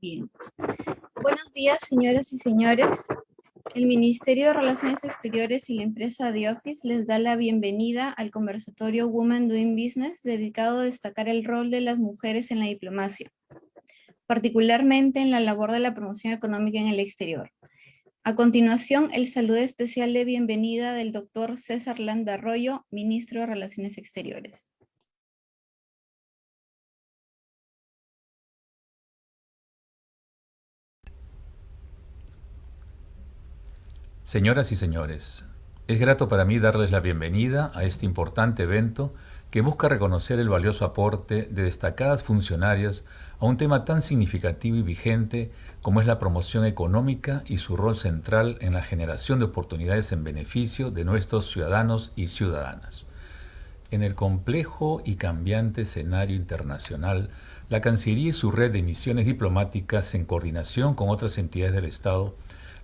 Bien. Buenos días, señoras y señores. El Ministerio de Relaciones Exteriores y la empresa The Office les da la bienvenida al conversatorio Women Doing Business dedicado a destacar el rol de las mujeres en la diplomacia, particularmente en la labor de la promoción económica en el exterior. A continuación, el saludo especial de bienvenida del doctor César Landa Arroyo, Ministro de Relaciones Exteriores. Señoras y señores, es grato para mí darles la bienvenida a este importante evento que busca reconocer el valioso aporte de destacadas funcionarias a un tema tan significativo y vigente como es la promoción económica y su rol central en la generación de oportunidades en beneficio de nuestros ciudadanos y ciudadanas. En el complejo y cambiante escenario internacional, la Cancillería y su red de misiones diplomáticas en coordinación con otras entidades del Estado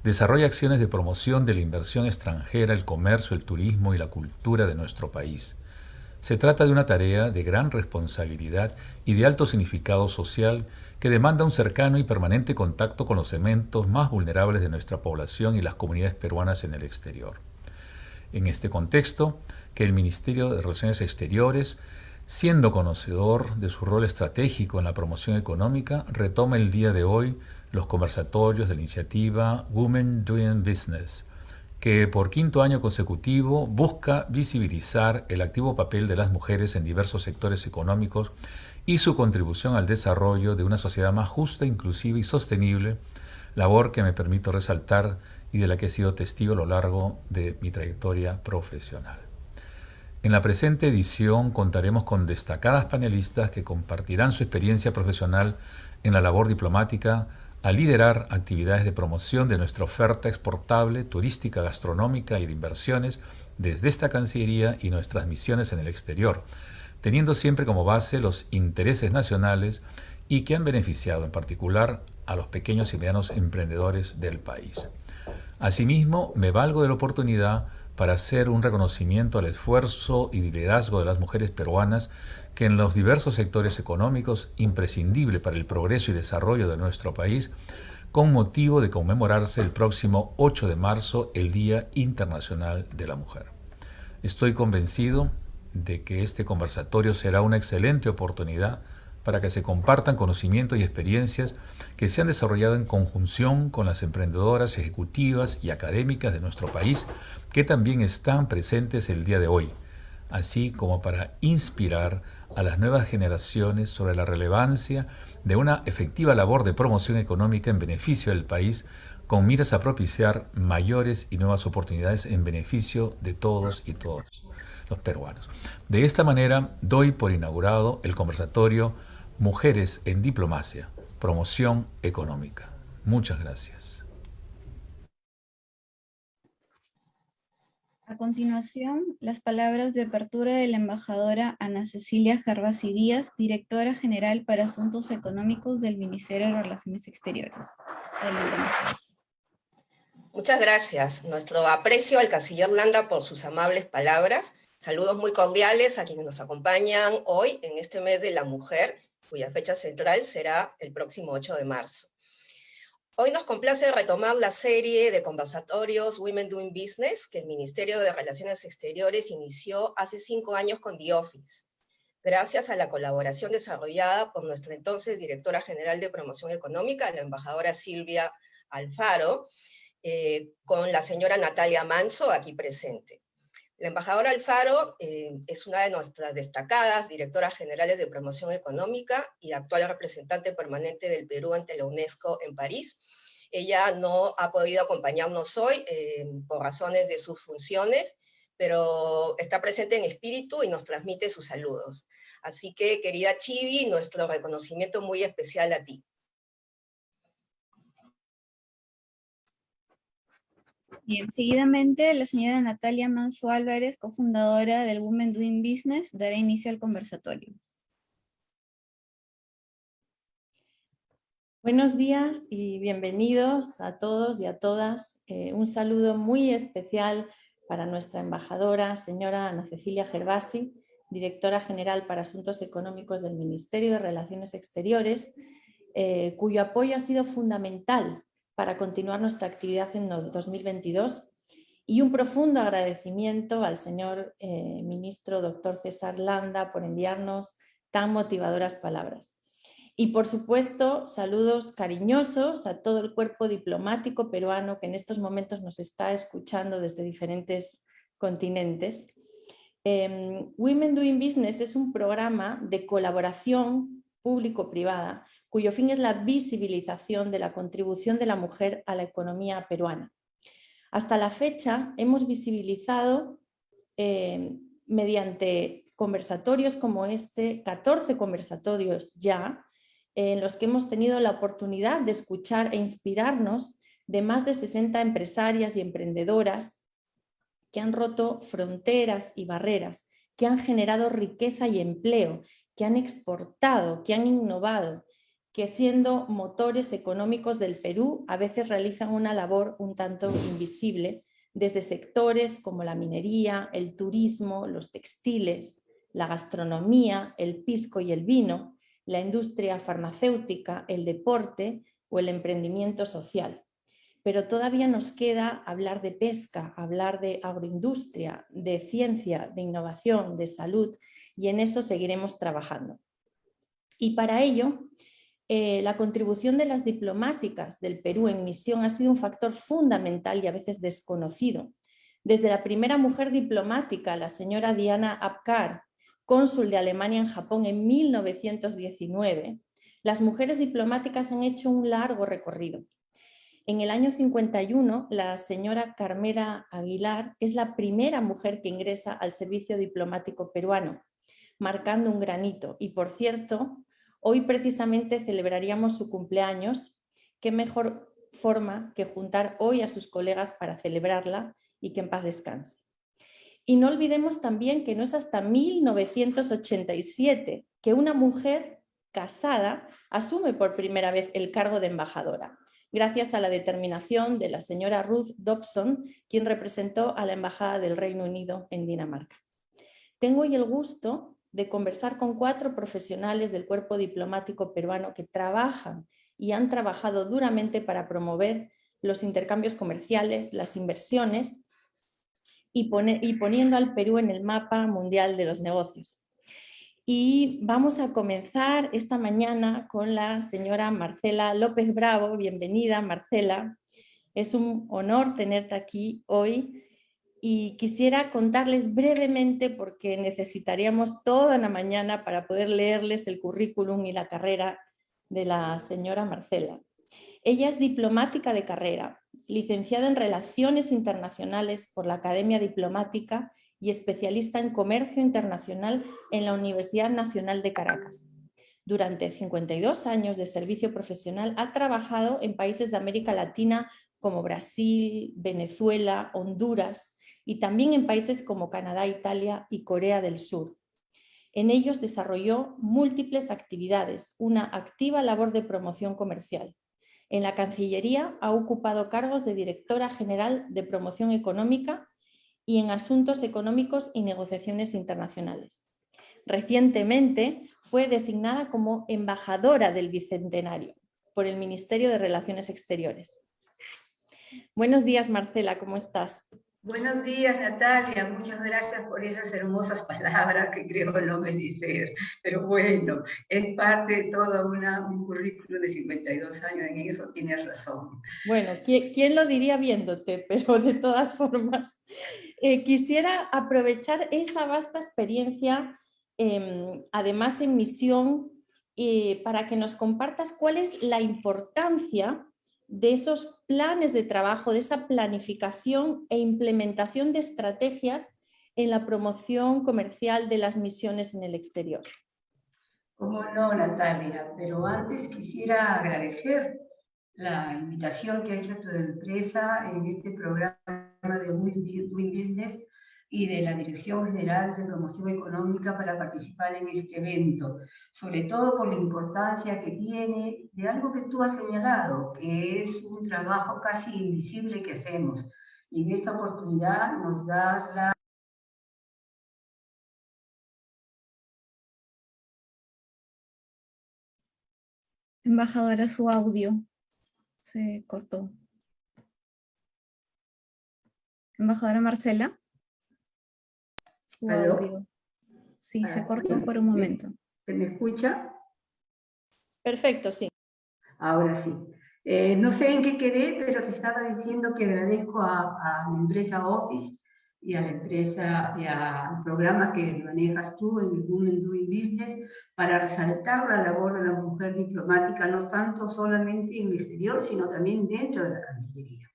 desarrolla acciones de promoción de la inversión extranjera, el comercio, el turismo y la cultura de nuestro país. Se trata de una tarea de gran responsabilidad y de alto significado social que demanda un cercano y permanente contacto con los segmentos más vulnerables de nuestra población y las comunidades peruanas en el exterior. En este contexto, que el Ministerio de Relaciones Exteriores, siendo conocedor de su rol estratégico en la promoción económica, retoma el día de hoy los conversatorios de la iniciativa Women Doing Business, que por quinto año consecutivo busca visibilizar el activo papel de las mujeres en diversos sectores económicos y su contribución al desarrollo de una sociedad más justa, inclusiva y sostenible, labor que me permito resaltar y de la que he sido testigo a lo largo de mi trayectoria profesional. En la presente edición contaremos con destacadas panelistas que compartirán su experiencia profesional en la labor diplomática, a liderar actividades de promoción de nuestra oferta exportable, turística, gastronómica y de inversiones desde esta Cancillería y nuestras misiones en el exterior, teniendo siempre como base los intereses nacionales y que han beneficiado en particular a los pequeños y medianos emprendedores del país. Asimismo, me valgo de la oportunidad para hacer un reconocimiento al esfuerzo y liderazgo de las mujeres peruanas que en los diversos sectores económicos imprescindible para el progreso y desarrollo de nuestro país, con motivo de conmemorarse el próximo 8 de marzo el Día Internacional de la Mujer. Estoy convencido de que este conversatorio será una excelente oportunidad para que se compartan conocimientos y experiencias que se han desarrollado en conjunción con las emprendedoras ejecutivas y académicas de nuestro país que también están presentes el día de hoy, así como para inspirar a las nuevas generaciones sobre la relevancia de una efectiva labor de promoción económica en beneficio del país con miras a propiciar mayores y nuevas oportunidades en beneficio de todos y todos los peruanos. De esta manera, doy por inaugurado el conversatorio Mujeres en Diplomacia, Promoción Económica. Muchas gracias. A continuación, las palabras de apertura de la embajadora Ana Cecilia Gervasi Díaz, directora general para Asuntos Económicos del Ministerio de Relaciones Exteriores. Muchas gracias. Nuestro aprecio al canciller Landa por sus amables palabras. Saludos muy cordiales a quienes nos acompañan hoy en este mes de la mujer, cuya fecha central será el próximo 8 de marzo. Hoy nos complace retomar la serie de conversatorios Women Doing Business que el Ministerio de Relaciones Exteriores inició hace cinco años con The Office, gracias a la colaboración desarrollada por nuestra entonces directora general de promoción económica, la embajadora Silvia Alfaro, eh, con la señora Natalia Manso aquí presente. La embajadora Alfaro eh, es una de nuestras destacadas directoras generales de promoción económica y actual representante permanente del Perú ante la UNESCO en París. Ella no ha podido acompañarnos hoy eh, por razones de sus funciones, pero está presente en espíritu y nos transmite sus saludos. Así que, querida Chivi, nuestro reconocimiento muy especial a ti. Bien, seguidamente la señora Natalia Manso Álvarez, cofundadora del Women Doing Business, dará inicio al conversatorio. Buenos días y bienvenidos a todos y a todas. Eh, un saludo muy especial para nuestra embajadora, señora Ana Cecilia Gervasi, directora general para Asuntos Económicos del Ministerio de Relaciones Exteriores, eh, cuyo apoyo ha sido fundamental para continuar nuestra actividad en 2022 y un profundo agradecimiento al señor eh, ministro doctor César Landa por enviarnos tan motivadoras palabras. Y por supuesto, saludos cariñosos a todo el cuerpo diplomático peruano que en estos momentos nos está escuchando desde diferentes continentes. Em, Women Doing Business es un programa de colaboración público-privada cuyo fin es la visibilización de la contribución de la mujer a la economía peruana. Hasta la fecha hemos visibilizado eh, mediante conversatorios como este, 14 conversatorios ya, en los que hemos tenido la oportunidad de escuchar e inspirarnos de más de 60 empresarias y emprendedoras que han roto fronteras y barreras, que han generado riqueza y empleo, que han exportado, que han innovado, que siendo motores económicos del Perú a veces realizan una labor un tanto invisible desde sectores como la minería, el turismo, los textiles, la gastronomía, el pisco y el vino, la industria farmacéutica, el deporte o el emprendimiento social. Pero todavía nos queda hablar de pesca, hablar de agroindustria, de ciencia, de innovación, de salud y en eso seguiremos trabajando. Y para ello eh, la contribución de las diplomáticas del Perú en misión ha sido un factor fundamental y a veces desconocido. Desde la primera mujer diplomática, la señora Diana Apkar, cónsul de Alemania en Japón en 1919, las mujeres diplomáticas han hecho un largo recorrido. En el año 51, la señora Carmela Aguilar es la primera mujer que ingresa al servicio diplomático peruano, marcando un granito. Y por cierto, Hoy precisamente celebraríamos su cumpleaños. Qué mejor forma que juntar hoy a sus colegas para celebrarla y que en paz descanse. Y no olvidemos también que no es hasta 1987 que una mujer casada asume por primera vez el cargo de embajadora, gracias a la determinación de la señora Ruth Dobson, quien representó a la Embajada del Reino Unido en Dinamarca. Tengo hoy el gusto de conversar con cuatro profesionales del cuerpo diplomático peruano que trabajan y han trabajado duramente para promover los intercambios comerciales, las inversiones y, y poniendo al Perú en el mapa mundial de los negocios. Y vamos a comenzar esta mañana con la señora Marcela López Bravo. Bienvenida, Marcela. Es un honor tenerte aquí hoy y quisiera contarles brevemente porque necesitaríamos toda la mañana para poder leerles el currículum y la carrera de la señora Marcela. Ella es diplomática de carrera, licenciada en Relaciones Internacionales por la Academia Diplomática y especialista en Comercio Internacional en la Universidad Nacional de Caracas. Durante 52 años de servicio profesional ha trabajado en países de América Latina como Brasil, Venezuela, Honduras, y también en países como Canadá, Italia y Corea del Sur. En ellos desarrolló múltiples actividades, una activa labor de promoción comercial. En la Cancillería ha ocupado cargos de Directora General de Promoción Económica y en Asuntos Económicos y Negociaciones Internacionales. Recientemente fue designada como embajadora del Bicentenario por el Ministerio de Relaciones Exteriores. Buenos días, Marcela, ¿cómo estás? Buenos días, Natalia. Muchas gracias por esas hermosas palabras que creo no merecer. Pero bueno, es parte de todo una, un currículo de 52 años, en eso tienes razón. Bueno, ¿quién, lo diría viéndote? Pero de todas formas, eh, quisiera aprovechar esa vasta experiencia, em, además en misión, eh, para que nos compartas cuál es la importancia de esos planes de trabajo, de esa planificación e implementación de estrategias en la promoción comercial de las misiones en el exterior. Como no, Natalia, pero antes quisiera agradecer la invitación que ha hecho tu empresa en este programa de Win Business y de la Dirección General de Promoción Económica para participar en este evento, sobre todo por la importancia que tiene de algo que tú has señalado, que es un trabajo casi invisible que hacemos. Y en esta oportunidad nos da la Embajadora, su audio se cortó. Embajadora Marcela. Sí, se ah, cortó por un momento. ¿Se me escucha? Perfecto, sí. Ahora sí. Eh, no sé en qué quedé, pero te estaba diciendo que agradezco a, la empresa Office y a la empresa y al programa que manejas tú en el Women Doing Business para resaltar la labor de la mujer diplomática, no tanto solamente en el exterior, sino también dentro de la Cancillería.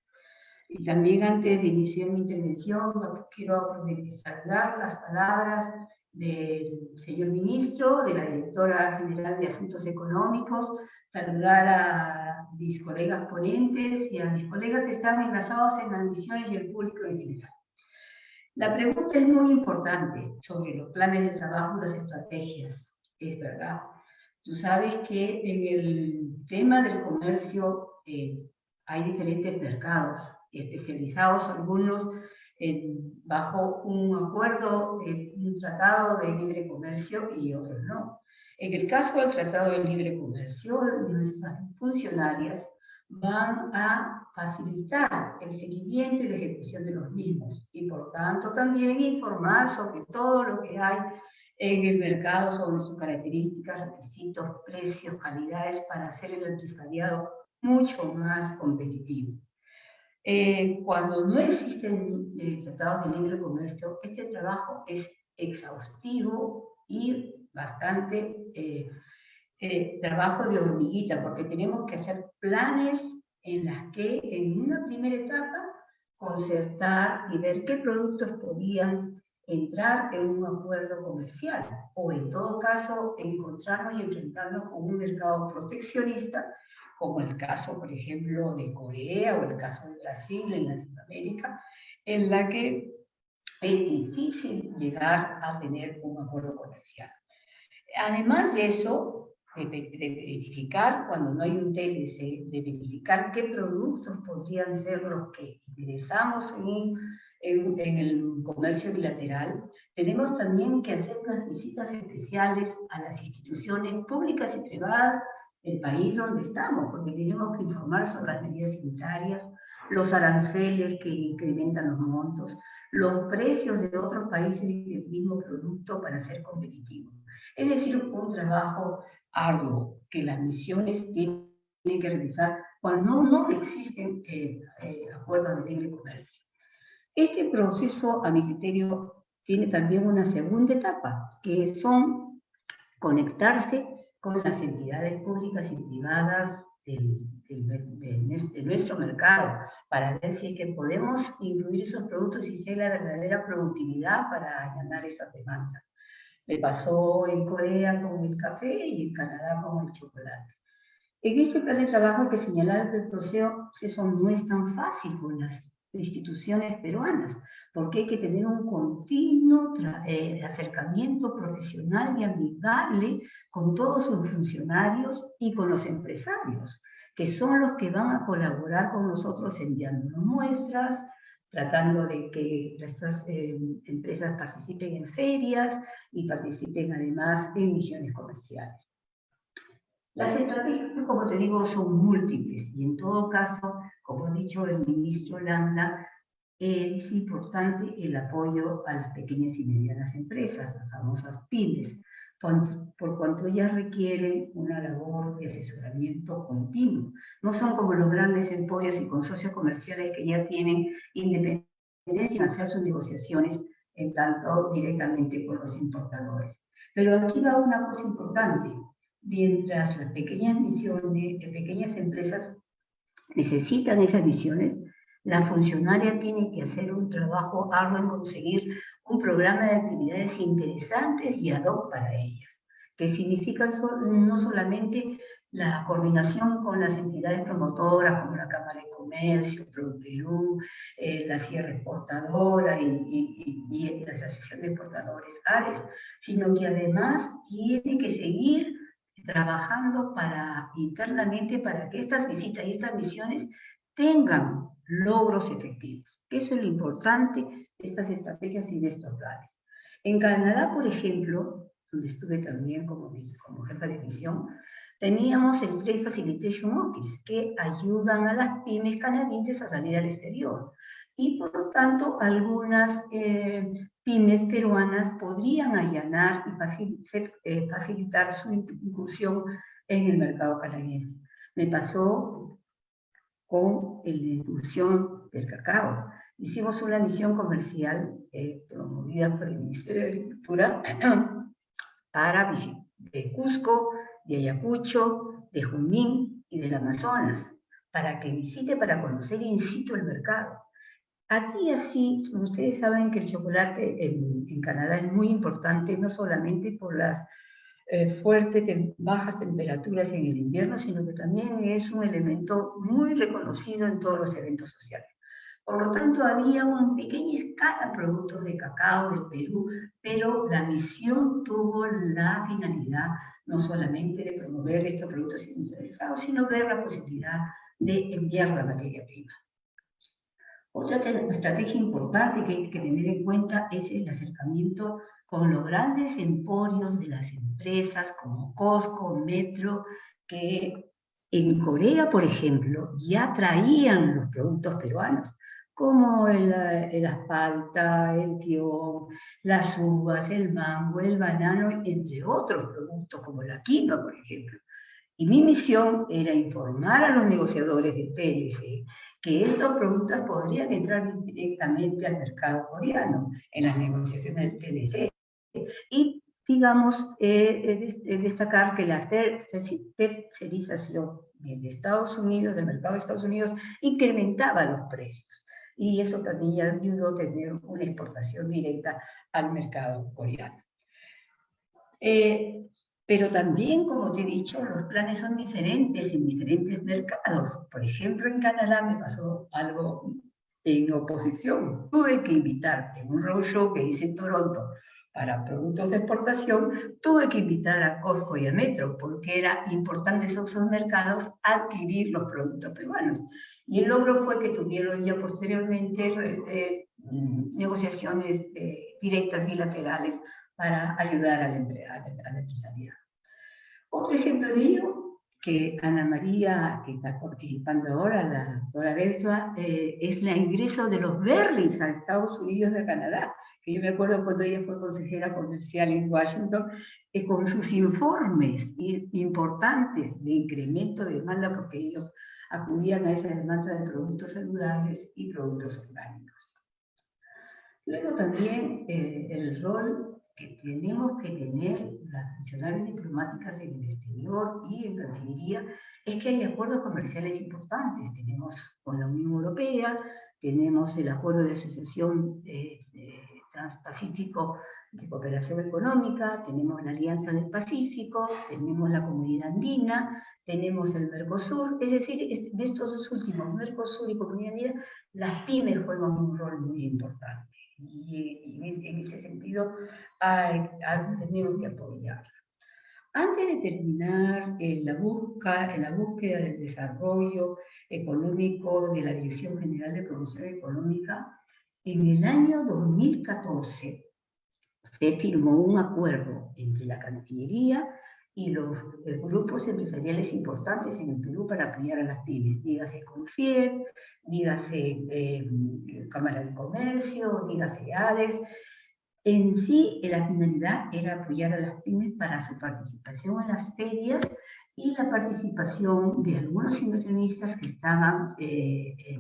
Y también antes de iniciar mi intervención, quiero saludar las palabras del señor ministro, de la directora general de Asuntos Económicos, saludar a mis colegas ponentes y a mis colegas que están enlazados en las misiones y el público en general. La pregunta es muy importante sobre los planes de trabajo y las estrategias. Es verdad. Tú sabes que en el tema del comercio eh, hay diferentes mercados especializados, algunos bajo un acuerdo, un tratado de libre comercio y otros no. En el caso del tratado de libre comercio, nuestras funcionarias van a facilitar el seguimiento y la ejecución de los mismos y por tanto también informar sobre todo lo que hay en el mercado sobre sus características, requisitos, precios, calidades para hacer el empresariado mucho más competitivo. Eh, cuando no existen eh, tratados de libre comercio, este trabajo es exhaustivo y bastante eh, trabajo de hormiguita, porque tenemos que hacer planes en las que en una primera etapa concertar y ver qué productos podían entrar en un acuerdo comercial o en todo caso encontrarnos y enfrentarnos con un mercado proteccionista como el caso, por ejemplo, de Corea o el caso de Brasil en Latinoamérica, en la que es difícil llegar a tener un acuerdo comercial. Además de eso, de, verificar, cuando no hay un TLC, de verificar qué productos podrían ser los que interesamos en, en, en, el comercio bilateral, tenemos también que hacer unas visitas especiales a las instituciones públicas y privadas el país donde estamos, porque tenemos que informar sobre las medidas sanitarias, los aranceles que incrementan los montos, los precios de otros países del mismo producto para ser competitivos. Es decir, un trabajo arduo que las misiones tienen que realizar cuando no existen eh, eh, acuerdos de libre comercio. Este proceso, a mi criterio, tiene también una segunda etapa, que son conectarse con las entidades públicas y privadas de, nuestro mercado para ver si es que podemos incluir esos productos y si hay la verdadera productividad para allanar esas demandas. Me pasó en Corea con el café y en Canadá con el chocolate. En este plan de trabajo hay que señalar que el proceso no es tan fácil con las instituciones peruanas, porque hay que tener un continuo eh, acercamiento profesional y amigable con todos sus funcionarios y con los empresarios, que son los que van a colaborar con nosotros enviando muestras, tratando de que estas eh, empresas participen en ferias y participen además en misiones comerciales. Las estrategias, como te digo, son múltiples y en todo caso, como ha dicho el ministro Landa, es importante el apoyo a las pequeñas y medianas empresas, las famosas pymes, por cuanto ellas requieren una labor de asesoramiento continuo. No son como los grandes emporios y consorcios comerciales que ya tienen independencia en hacer sus negociaciones en tanto directamente con los importadores. Pero aquí va una cosa importante. Mientras las pequeñas misiones, pequeñas empresas necesitan esas misiones, la funcionaria tiene que hacer un trabajo arduo en conseguir un programa de actividades interesantes y ad hoc para ellas, que significan no solamente la coordinación con las entidades promotoras como la Cámara de Comercio, Pro Perú, eh, la Sierra Exportadora y, y, la Asociación de Exportadores ARES, sino que además tiene que seguir trabajando para, internamente para que estas visitas y estas misiones tengan logros efectivos. Eso es lo importante de estas estrategias y de estos planes. En Canadá, por ejemplo, donde estuve también como, como jefa de misión, teníamos el Trade Facilitation Office, que ayudan a las pymes canadienses a salir al exterior. Y por lo tanto, algunas eh, pymes peruanas podrían allanar y eh, facilitar su inclusión en el mercado canadiense. Me pasó con la inclusión del cacao. Hicimos una misión comercial eh, promovida por el Ministerio de Agricultura para de Cusco, de Ayacucho, de Junín y del Amazonas, para que visite, para conocer in situ el mercado. Aquí así, ustedes saben que el chocolate en, Canadá es muy importante, no solamente por las eh, fuertes, bajas temperaturas en el invierno, sino que también es un elemento muy reconocido en todos los eventos sociales. Por lo tanto, había una pequeña escala de productos de cacao del Perú, pero la misión tuvo la finalidad no solamente de promover estos productos industrializados, sino ver la posibilidad de enviar la materia prima. Otra estrategia importante que hay que tener en cuenta es el acercamiento con los grandes emporios de las empresas como Costco, Metro, que en Corea, por ejemplo, ya traían los productos peruanos como el, el asfalta, el tión, las uvas, el mango, el banano, entre otros productos como la quinoa, por ejemplo. Y mi misión era informar a los negociadores de PLC que estos productos podrían entrar directamente al mercado coreano en las negociaciones del PLC. Y, digamos, eh, destacar que la tercerización de Estados Unidos, del mercado de Estados Unidos, incrementaba los precios y eso también ayudó a tener una exportación directa al mercado coreano. Eh, pero también, como te he dicho, los planes son diferentes en diferentes mercados. Por ejemplo, en Canadá me pasó algo en oposición. Tuve que invitar en un roadshow que hice en Toronto para productos de exportación, tuve que invitar a Costco y a Metro, porque era importante esos mercados adquirir los productos peruanos. Y el logro fue que tuvieron ya posteriormente eh, negociaciones eh, directas bilaterales para ayudar a la, empresarial. Otro ejemplo de ello, que Ana María, que está participando ahora, la doctora Beltra, eh, es el ingreso de los Berlins a Estados Unidos de Canadá. Que yo me acuerdo cuando ella fue consejera comercial en Washington, con sus informes importantes de incremento de demanda, porque ellos acudían a esa demanda de productos saludables y productos orgánicos. Luego también eh, el rol que tenemos que tener las funcionarias diplomáticas en el exterior y en Cancillería es que hay acuerdos comerciales importantes. Tenemos con la Unión Europea, tenemos el acuerdo de asociación eh, transpacífico de cooperación económica, tenemos la Alianza del Pacífico, tenemos la Comunidad Andina, tenemos el Mercosur, es decir, de estos dos últimos, Mercosur y Comunidad Andina, las pymes juegan un rol muy importante. Y, en ese sentido han tenido que apoyar. Antes de terminar en la, busca, en la búsqueda del desarrollo económico de la Dirección General de Promoción Económica, en el año 2014 se firmó un acuerdo entre la Cancillería y los eh, grupos empresariales importantes en el Perú para apoyar a las pymes, dígase Confier, dígase eh, Cámara de Comercio, dígase ADES. En sí, la finalidad era apoyar a las pymes para su participación en las ferias y la participación de algunos inversionistas que estaban eh,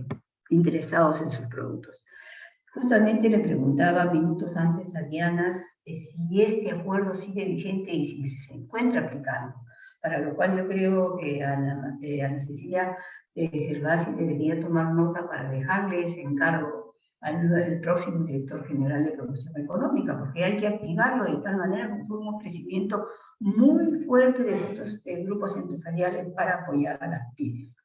interesados en sus productos. Justamente le preguntaba minutos antes a Diana eh, si este acuerdo sigue vigente y si se encuentra aplicando, para lo cual yo creo que Ana, eh, Cecilia Gervasi debería tomar nota para dejarle ese encargo al, próximo director general de promoción económica, porque hay que activarlo de tal manera que fue un crecimiento muy fuerte de estos eh, grupos empresariales para apoyar a las pymes.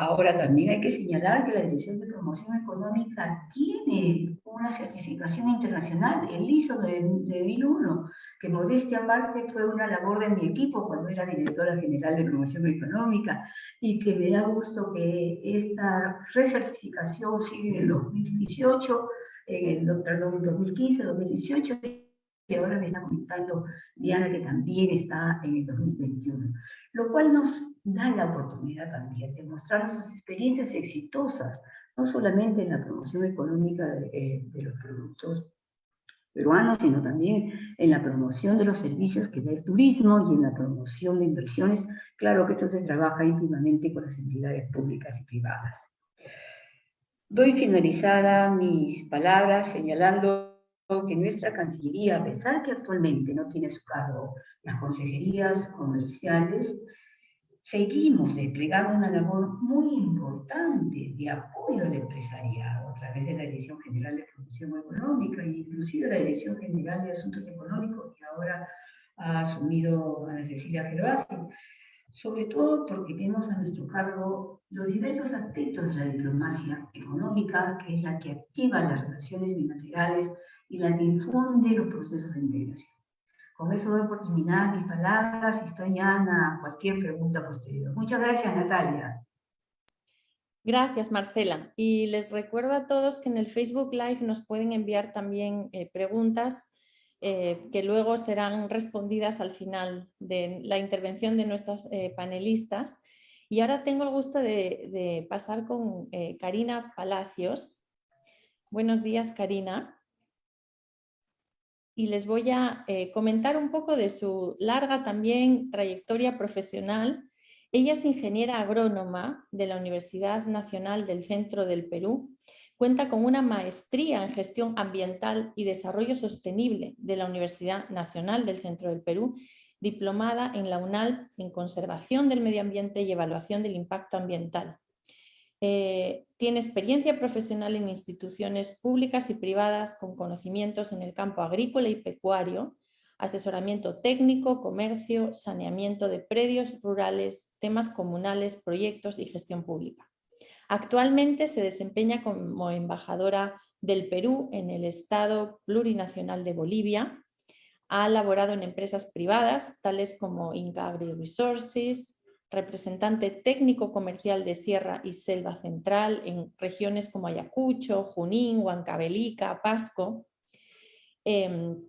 Ahora también hay que señalar que la Dirección de Promoción Económica tiene una certificación internacional, el ISO de, 2001, que modestia aparte fue una labor de mi equipo cuando era directora general de Promoción Económica y que me da gusto que esta recertificación sigue en el 2018, en el, perdón, 2015, 2018 y ahora me está comentando Diana que también está en el 2021, lo cual nos da la oportunidad también de mostrar nuestras experiencias exitosas, no solamente en la promoción económica de, eh, los productos peruanos, sino también en la promoción de los servicios que da el turismo y en la promoción de inversiones. Claro que esto se trabaja íntimamente con las entidades públicas y privadas. Doy finalizada mis palabras señalando que nuestra Cancillería, a pesar que actualmente no tiene su cargo las consejerías comerciales, seguimos desplegando una labor muy importante de apoyo al empresariado a través de la Dirección General de Promoción Económica e inclusive la Dirección General de Asuntos Económicos que ahora ha asumido Ana Cecilia Gervasi, sobre todo porque tenemos a nuestro cargo los diversos aspectos de la diplomacia económica, que es la que activa las relaciones bilaterales y la que infunde los procesos de integración. Con eso doy por terminar mis palabras y estoy a cualquier pregunta posterior. Muchas gracias, Natalia. Gracias, Marcela. Y les recuerdo a todos que en el Facebook Live nos pueden enviar también eh, preguntas eh, que luego serán respondidas al final de la intervención de nuestras eh, panelistas. Y ahora tengo el gusto de, de pasar con Karina Palacios. Buenos días, Karina y les voy a eh, comentar un poco de su larga también trayectoria profesional. Ella es ingeniera agrónoma de la Universidad Nacional del Centro del Perú. Cuenta con una maestría en gestión ambiental y desarrollo sostenible de la Universidad Nacional del Centro del Perú, diplomada en la UNAL en conservación del medio ambiente y evaluación del impacto ambiental. Eh, tiene experiencia profesional en instituciones públicas y privadas con conocimientos en el campo agrícola y pecuario, asesoramiento técnico, comercio, saneamiento de predios rurales, temas comunales, proyectos y gestión pública. Actualmente se desempeña como embajadora del Perú en el Estado Plurinacional de Bolivia. Ha laborado en empresas privadas, tales como Inca Agri Resources, representante técnico comercial de Sierra y Selva Central en regiones como Ayacucho, Junín, Huancavelica, Pasco, em,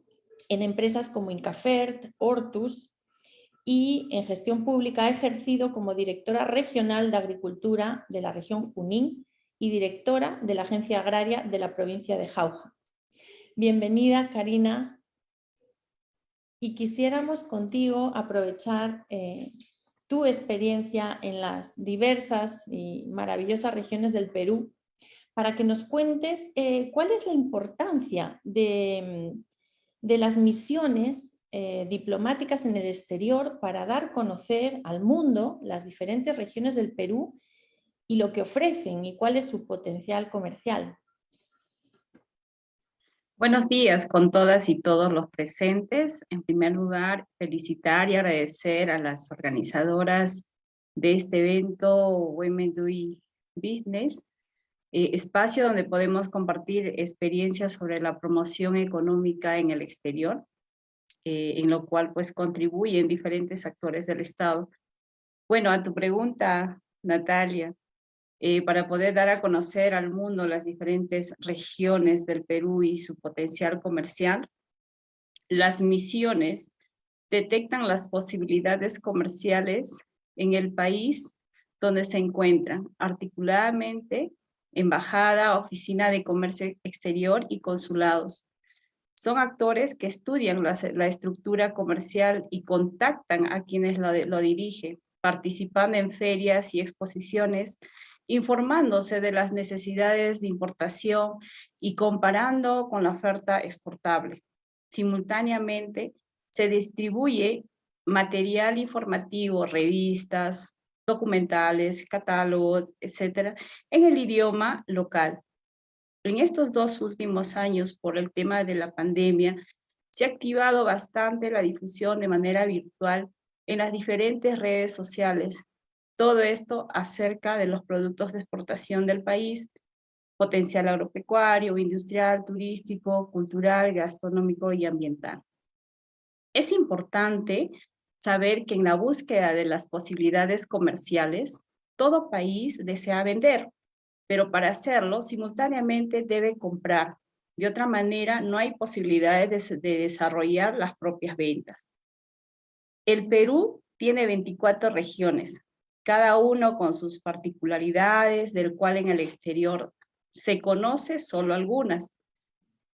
en empresas como Incafert, Hortus y en gestión pública ha ejercido como directora regional de Agricultura de la región Junín y directora de la Agencia Agraria de la provincia de Jauja. Bienvenida, Karina. Y quisiéramos contigo aprovechar eh, tu experiencia en las diversas y maravillosas regiones del Perú para que nos cuentes eh, cuál es la importancia de, las misiones eh, diplomáticas en el exterior para dar a conocer al mundo las diferentes regiones del Perú y lo que ofrecen y cuál es su potencial comercial. Buenos días con todas y todos los presentes. En primer lugar, felicitar y agradecer a las organizadoras de este evento Women Doing Business, eh, espacio donde podemos compartir experiencias sobre la promoción económica en el exterior, eh, en lo cual pues contribuyen diferentes actores del Estado. Bueno, a tu pregunta, Natalia, eh, para poder dar a conocer al mundo las diferentes regiones del Perú y su potencial comercial. Las misiones detectan las posibilidades comerciales en el país donde se encuentran articuladamente embajada, oficina de comercio exterior y consulados. Son actores que estudian la, estructura comercial y contactan a quienes lo, lo dirigen, participando en ferias y exposiciones, informándose de las necesidades de importación y comparando con la oferta exportable. Simultáneamente, se distribuye material informativo, revistas, documentales, catálogos, etcétera, en el idioma local. En estos dos últimos años, por el tema de la pandemia, se ha activado bastante la difusión de manera virtual en las diferentes redes sociales. Todo esto acerca de los productos de exportación del país, potencial agropecuario, industrial, turístico, cultural, gastronómico y ambiental. Es importante saber que en la búsqueda de las posibilidades comerciales, todo país desea vender, pero para hacerlo simultáneamente debe comprar. De otra manera, no hay posibilidades de, de desarrollar las propias ventas. El Perú tiene 24 regiones, cada uno con sus particularidades, del cual en el exterior se conoce solo algunas.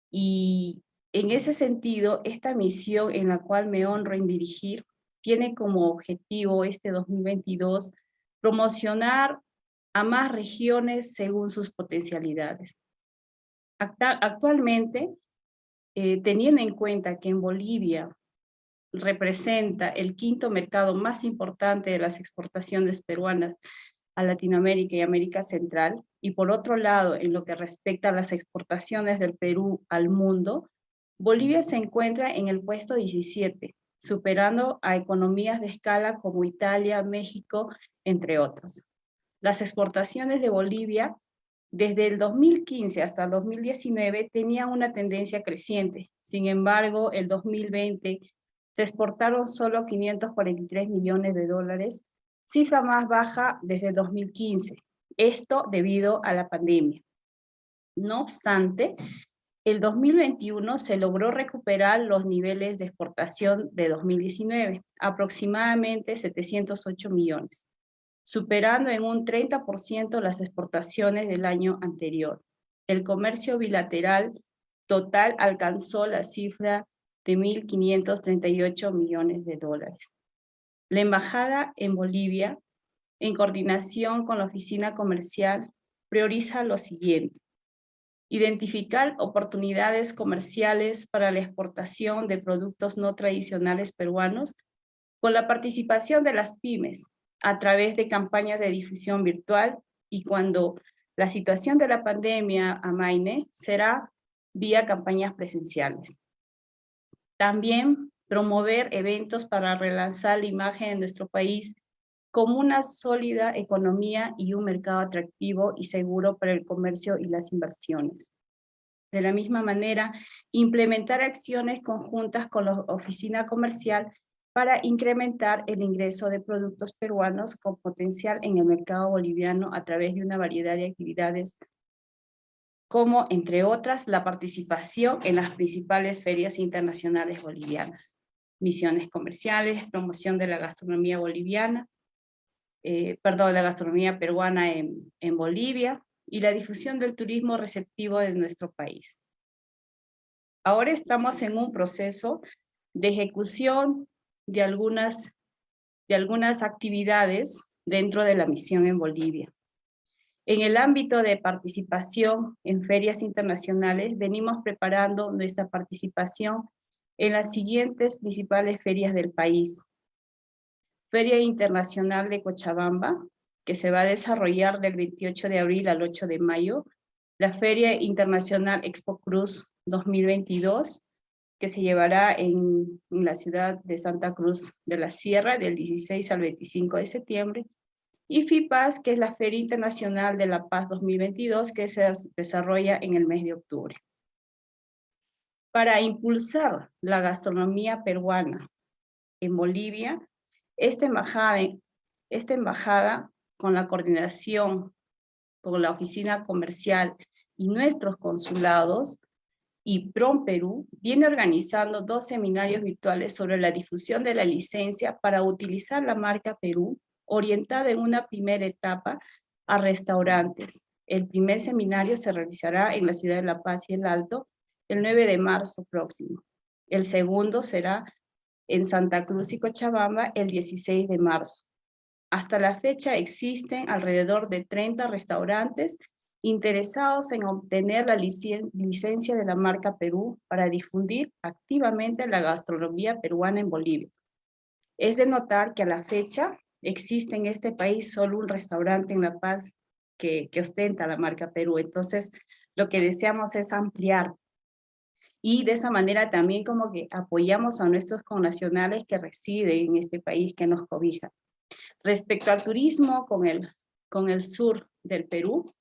Y en ese sentido, esta misión en la cual me honro en dirigir tiene como objetivo este 2022 promocionar a más regiones según sus potencialidades. Actualmente, eh, teniendo en cuenta que en Bolivia representa el quinto mercado más importante de las exportaciones peruanas a Latinoamérica y América Central, y por otro lado, en lo que respecta a las exportaciones del Perú al mundo, Bolivia se encuentra en el puesto 17, superando a economías de escala como Italia, México, entre otros. Las exportaciones de Bolivia desde el 2015 hasta el 2019 tenían una tendencia creciente. Sin embargo, el 2020 se exportaron solo 543 millones de dólares, cifra más baja desde el 2015. Esto debido a la pandemia. No obstante, el 2021 se logró recuperar los niveles de exportación de 2019, aproximadamente 708 millones, superando en un 30% las exportaciones del año anterior. El comercio bilateral total alcanzó la cifra de 1.538 millones de dólares. La embajada en Bolivia, en coordinación con la oficina comercial, prioriza lo siguiente identificar oportunidades comerciales para la exportación de productos no tradicionales peruanos con la participación de las pymes a través de campañas de difusión virtual y cuando la situación de la pandemia amaine será vía campañas presenciales. También promover eventos para relanzar la imagen de nuestro país como una sólida economía y un mercado atractivo y seguro para el comercio y las inversiones. De la misma manera, implementar acciones conjuntas con la oficina comercial para incrementar el ingreso de productos peruanos con potencial en el mercado boliviano a través de una variedad de actividades como, entre otras, la participación en las principales ferias internacionales bolivianas, misiones comerciales, promoción de la gastronomía boliviana, eh, perdón, la gastronomía peruana en, en Bolivia y la difusión del turismo receptivo de nuestro país. Ahora estamos en un proceso de ejecución de algunas, de algunas actividades dentro de la misión en Bolivia. En el ámbito de participación en ferias internacionales, venimos preparando nuestra participación en las siguientes principales ferias del país, Feria Internacional de Cochabamba, que se va a desarrollar del 28 de abril al 8 de mayo, la Feria Internacional Expo Cruz 2022, que se llevará en, la ciudad de Santa Cruz de la Sierra del 16 al 25 de septiembre, y FIPAS, que es la Feria Internacional de la Paz 2022, que se desarrolla en el mes de octubre. Para impulsar la gastronomía peruana en Bolivia, esta embajada, esta embajada con la coordinación con la oficina comercial y nuestros consulados, y PROM Perú viene organizando dos seminarios virtuales sobre la difusión de la licencia para utilizar la marca Perú, orientada en una primera etapa a restaurantes. El primer seminario se realizará en la ciudad de La Paz y el Alto el 9 de marzo próximo. El segundo será en Santa Cruz y Cochabamba el 16 de marzo. Hasta la fecha existen alrededor de 30 restaurantes interesados en obtener la licencia de la marca Perú para difundir activamente la gastronomía peruana en Bolivia. Es de notar que a la fecha existe en este país solo un restaurante en La Paz que, que ostenta la marca Perú. Entonces, lo que deseamos es ampliar y de esa manera también como que apoyamos a nuestros connacionales que residen en este país que nos cobija. Respecto al turismo con el, con el sur del Perú,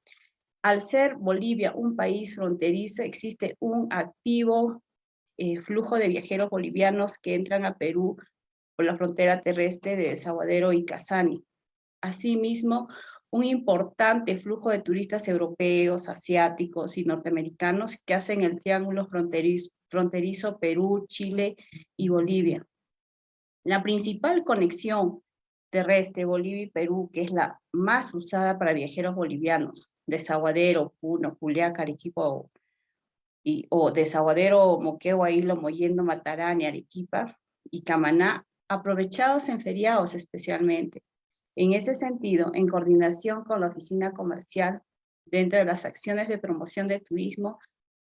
al ser Bolivia un país fronterizo, existe un activo eh, flujo de viajeros bolivianos que entran a Perú por la frontera terrestre de Desaguadero y Casani. Asimismo, un importante flujo de turistas europeos, asiáticos y norteamericanos que hacen el triángulo fronterizo, fronterizo Perú, Chile y Bolivia. La principal conexión terrestre Bolivia y Perú, que es la más usada para viajeros bolivianos, Desaguadero, Puno, Juliaca, Arequipa y, o Desaguadero, Moquegua, Hilo, Moyendo, Matarani, Arequipa y Camaná, aprovechados en feriados especialmente. En ese sentido, en coordinación con la oficina comercial, dentro de las acciones de promoción de turismo,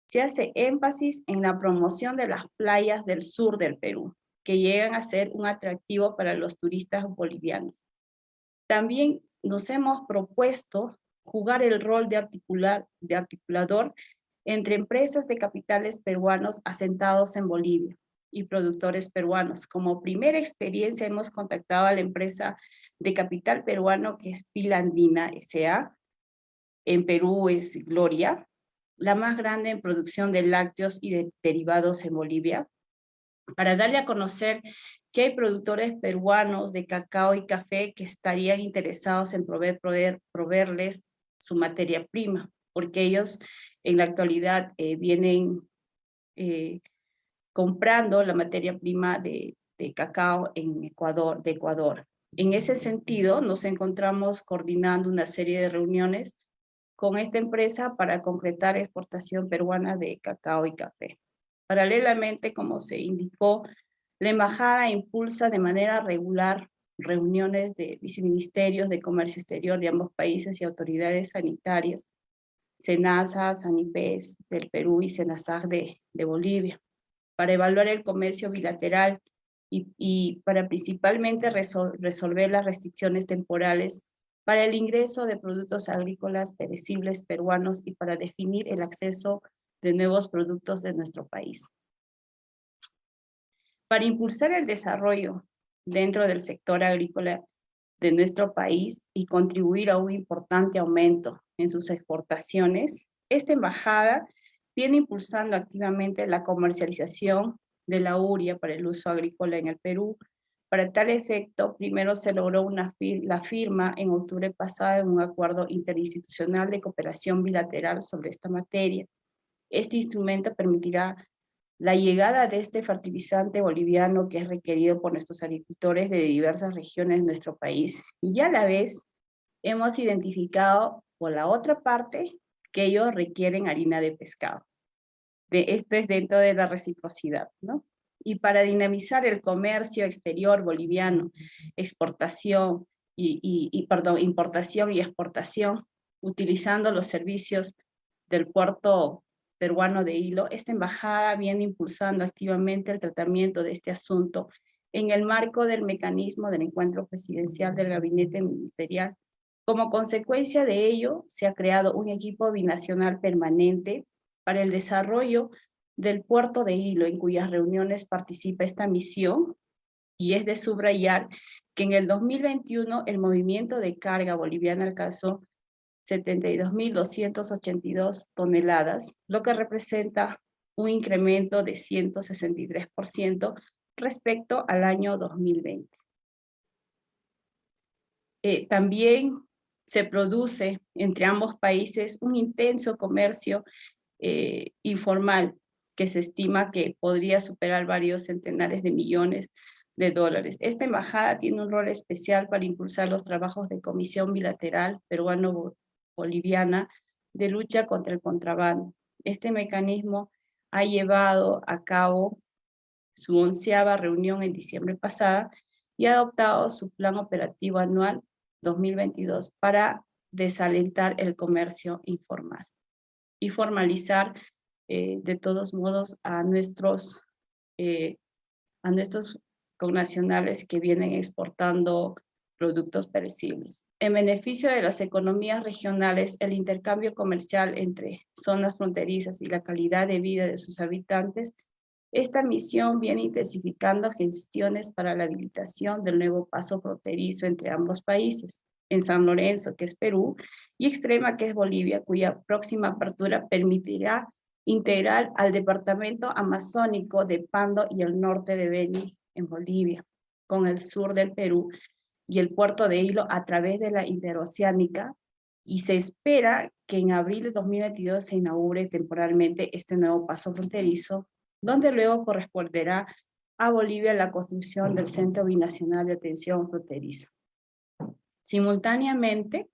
se hace énfasis en la promoción de las playas del sur del Perú, que llegan a ser un atractivo para los turistas bolivianos. También nos hemos propuesto jugar el rol de, articular, de articulador entre empresas de capitales peruanos asentados en Bolivia y productores peruanos. Como primera experiencia hemos contactado a la empresa de capital peruano que es Pilandina S.A. En Perú es Gloria, la más grande en producción de lácteos y de derivados en Bolivia, para darle a conocer que hay productores peruanos de cacao y café que estarían interesados en proveer, proveer, proveerles su materia prima, porque ellos en la actualidad eh, vienen eh, comprando la materia prima de, cacao en Ecuador, de Ecuador. En ese sentido, nos encontramos coordinando una serie de reuniones con esta empresa para concretar exportación peruana de cacao y café. Paralelamente, como se indicó, la embajada impulsa de manera regular reuniones de viceministerios de comercio exterior de ambos países y autoridades sanitarias, SENASA, SANIPES del Perú y SENASAG de Bolivia, para evaluar el comercio bilateral y, para principalmente resolver las restricciones temporales para el ingreso de productos agrícolas perecibles peruanos y para definir el acceso de nuevos productos de nuestro país. Para impulsar el desarrollo dentro del sector agrícola de nuestro país y contribuir a un importante aumento en sus exportaciones, esta embajada viene impulsando activamente la comercialización de la uria para el uso agrícola en el Perú. Para tal efecto, primero se logró una la firma en octubre pasado de un acuerdo interinstitucional de cooperación bilateral sobre esta materia. Este instrumento permitirá la llegada de este fertilizante boliviano que es requerido por nuestros agricultores de diversas regiones de nuestro país. Y a la vez hemos identificado por la otra parte que ellos requieren harina de pescado. De, esto es dentro de la reciprocidad, ¿no? Y para dinamizar el comercio exterior boliviano, exportación y, y perdón, importación y exportación, utilizando los servicios del puerto peruano de hilo, esta embajada viene impulsando activamente el tratamiento de este asunto en el marco del mecanismo del encuentro presidencial del gabinete ministerial. Como consecuencia de ello, se ha creado un equipo binacional permanente para el desarrollo del puerto de hilo, en cuyas reuniones participa esta misión, y es de subrayar que en el 2021 el movimiento de carga boliviana alcanzó 72.282 toneladas, lo que representa un incremento de 163% respecto al año 2020. Eh, también se produce entre ambos países un intenso comercio eh, informal que se estima que podría superar varios centenares de millones de dólares. Esta embajada tiene un rol especial para impulsar los trabajos de comisión bilateral peruano-boliviana de lucha contra el contrabando. Este mecanismo ha llevado a cabo su onceava reunión en diciembre pasada y ha adoptado su plan operativo anual 2022 para desalentar el comercio informal y formalizar eh, de todos modos a nuestros, eh, a nuestros connacionales que vienen exportando productos perecibles. En beneficio de las economías regionales, el intercambio comercial entre zonas fronterizas y la calidad de vida de sus habitantes, esta misión viene intensificando gestiones para la habilitación del nuevo paso fronterizo entre ambos países, en San Lorenzo, que es Perú, y Extrema, que es Bolivia, cuya próxima apertura permitirá integrar al departamento amazónico de Pando y el norte de Beni, en Bolivia, con el sur del Perú y el puerto de Hilo a través de la interoceánica, y se espera que en abril de 2022 se inaugure temporalmente este nuevo paso fronterizo, donde luego corresponderá a Bolivia la construcción del Centro Binacional de Atención Fronteriza. Simultáneamente,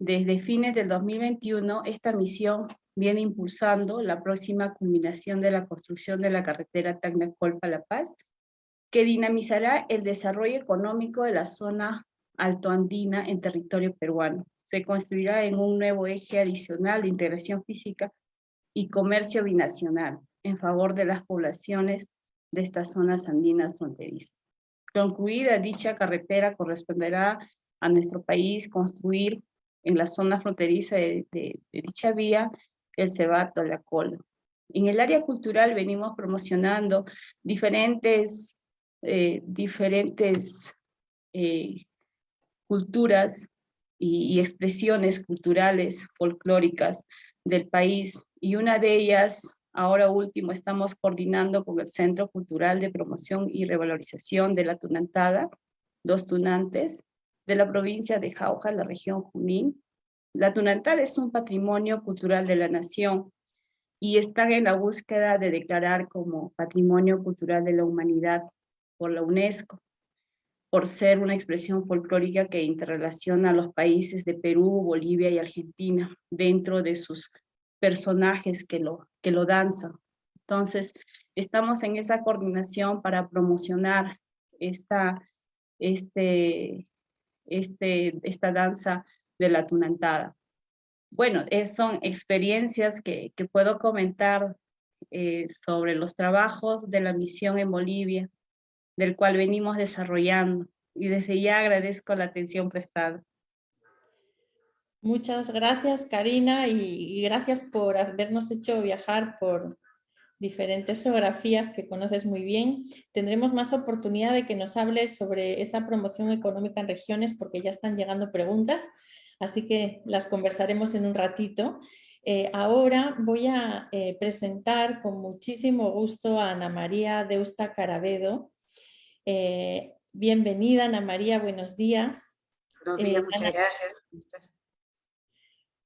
desde fines del 2021, esta misión viene impulsando la próxima culminación de la construcción de la carretera Tacnacolpa-La Paz, que dinamizará el desarrollo económico de la zona altoandina en territorio peruano. Se construirá en un nuevo eje adicional de integración física y comercio binacional en favor de las poblaciones de estas zonas andinas fronterizas. Concluida dicha carretera, corresponderá a nuestro país construir en la zona fronteriza de, dicha vía el Cebato, la Cola. En el área cultural venimos promocionando diferentes, eh, diferentes eh, culturas y, y, expresiones culturales, folclóricas del país, y una de ellas, ahora último, estamos coordinando con el Centro Cultural de Promoción y Revalorización de la Tunantada, dos tunantes, de la provincia de Jauja, la región Junín. La Tunantada es un patrimonio cultural de la nación y están en la búsqueda de declarar como Patrimonio Cultural de la Humanidad por la UNESCO, por ser una expresión folclórica que interrelaciona a los países de Perú, Bolivia y Argentina dentro de sus personajes que lo, que lo danzan. Entonces, estamos en esa coordinación para promocionar esta, este, este, esta danza de la tunantada. Bueno, son experiencias que, que, puedo comentar eh, sobre los trabajos de la misión en Bolivia, del cual venimos desarrollando, y desde ya agradezco la atención prestada. Muchas gracias, Karina, y, y gracias por habernos hecho viajar por, diferentes geografías que conoces muy bien. Tendremos más oportunidad de que nos hables sobre esa promoción económica en regiones porque ya están llegando preguntas, así que las conversaremos en un ratito. Eh, ahora voy a eh, presentar con muchísimo gusto a Ana María Deusta Carabedo. Eh, bienvenida Ana María, buenos días. Buenos días, muchas gracias.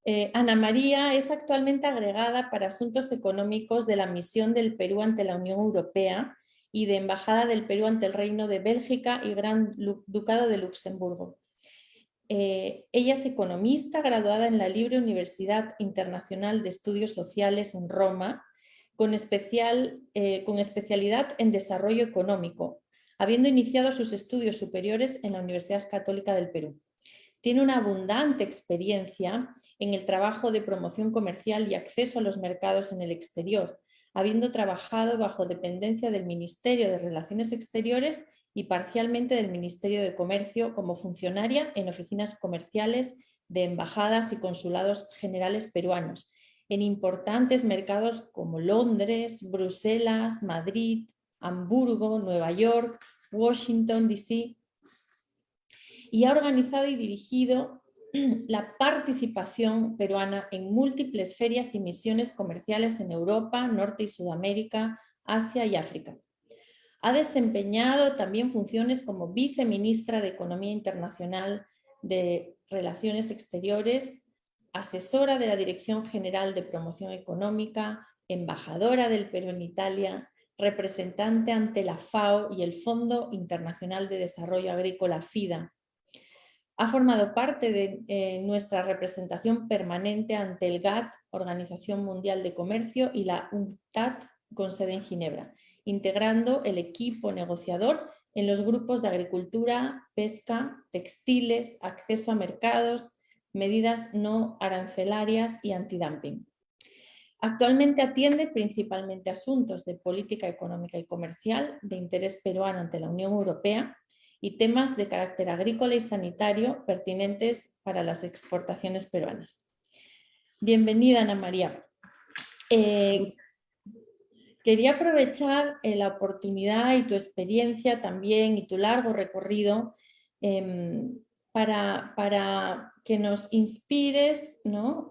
Eh, Ana María es actualmente agregada para asuntos económicos de la misión del Perú ante la Unión Europea y de Embajada del Perú ante el Reino de Bélgica y Gran Ducado de Luxemburgo. Eh, ella es economista graduada en la Libre Universidad Internacional de Estudios Sociales en Roma, eh, con especialidad en desarrollo económico, habiendo iniciado sus estudios superiores en la Universidad Católica del Perú. Tiene una abundante experiencia en el trabajo de promoción comercial y acceso a los mercados en el exterior, habiendo trabajado bajo dependencia del Ministerio de Relaciones Exteriores y parcialmente del Ministerio de Comercio como funcionaria en oficinas comerciales de embajadas y consulados generales peruanos, en importantes mercados como Londres, Bruselas, Madrid, Hamburgo, Nueva York, Washington, D.C., y ha organizado y dirigido la participación peruana en múltiples ferias y misiones comerciales en Europa, Norte y Sudamérica, Asia y África. Ha desempeñado también funciones como viceministra de Economía Internacional de Relaciones Exteriores, asesora de la Dirección General de Promoción Económica, embajadora del Perú en Italia, representante ante la FAO y el Fondo Internacional de Desarrollo Agrícola FIDA. Ha formado parte de eh, nuestra representación permanente ante el GATT, Organización Mundial de Comercio, y la UNCTAD, con sede en Ginebra, integrando el equipo negociador en los grupos de agricultura, pesca, textiles, acceso a mercados, medidas no arancelarias y antidumping. Actualmente atiende principalmente asuntos de política económica y comercial de interés peruano ante la Unión Europea y temas de carácter agrícola y sanitario pertinentes para las exportaciones peruanas. Bienvenida Ana María. Eh, quería aprovechar eh, la oportunidad y tu experiencia también y tu largo recorrido em, para, para, que nos inspires.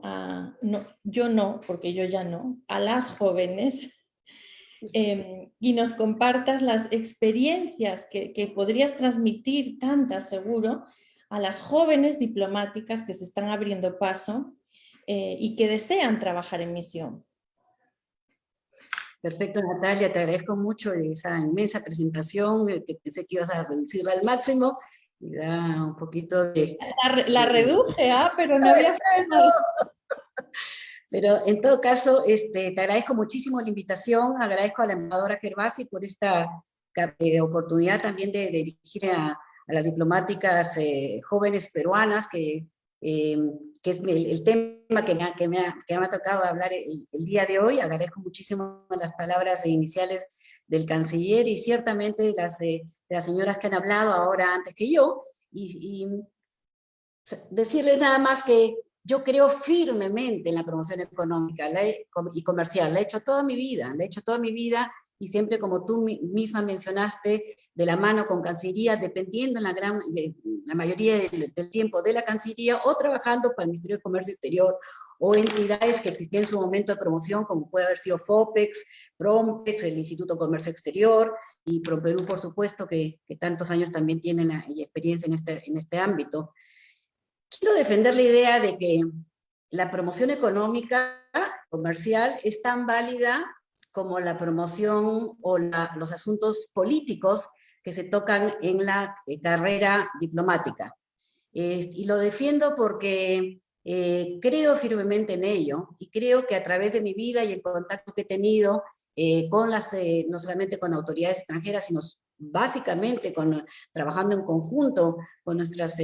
A, no, yo no, porque yo ya no, a las jóvenes em, y nos compartas las experiencias que, que, podrías transmitir, tantas seguro, a las jóvenes diplomáticas que se están abriendo paso eh, y que desean trabajar en misión. Perfecto, Natalia, te agradezco mucho esa inmensa presentación, eh, que pensé que ibas a reducirla al máximo, y da un poquito de... La, reduje, ¿ah? pero no había... Pero en todo caso, este, te agradezco muchísimo la invitación, agradezco a la embajadora Gervasi por esta eh, oportunidad también de, dirigir a, las diplomáticas eh, jóvenes peruanas que eh, que es el, tema que me, ha, que, me ha, que me, ha, tocado hablar el, día de hoy. Agradezco muchísimo las palabras iniciales del canciller y ciertamente las, eh, de las señoras que han hablado ahora antes que yo, y, y decirles nada más que yo creo firmemente en la promoción económica y comercial, la he hecho toda mi vida, la he hecho toda mi vida y siempre como tú misma mencionaste, de la mano con Cancillería, dependiendo en la, gran, la mayoría del, tiempo de la Cancillería, o trabajando para el Ministerio de Comercio Exterior, o entidades que existían en su momento de promoción, como puede haber sido FOPEX, PROMPEX, el Instituto de Comercio Exterior, y ProPerú, por supuesto, que, que tantos años también tienen experiencia en este, en este ámbito. Quiero defender la idea de que la promoción económica, comercial, es tan válida como la promoción o los asuntos políticos que se tocan en la eh, carrera diplomática. y lo defiendo porque eh, creo firmemente en ello y creo que a través de mi vida y el contacto que he tenido eh, con las, no solamente con autoridades extranjeras, sino básicamente con, trabajando en conjunto con nuestras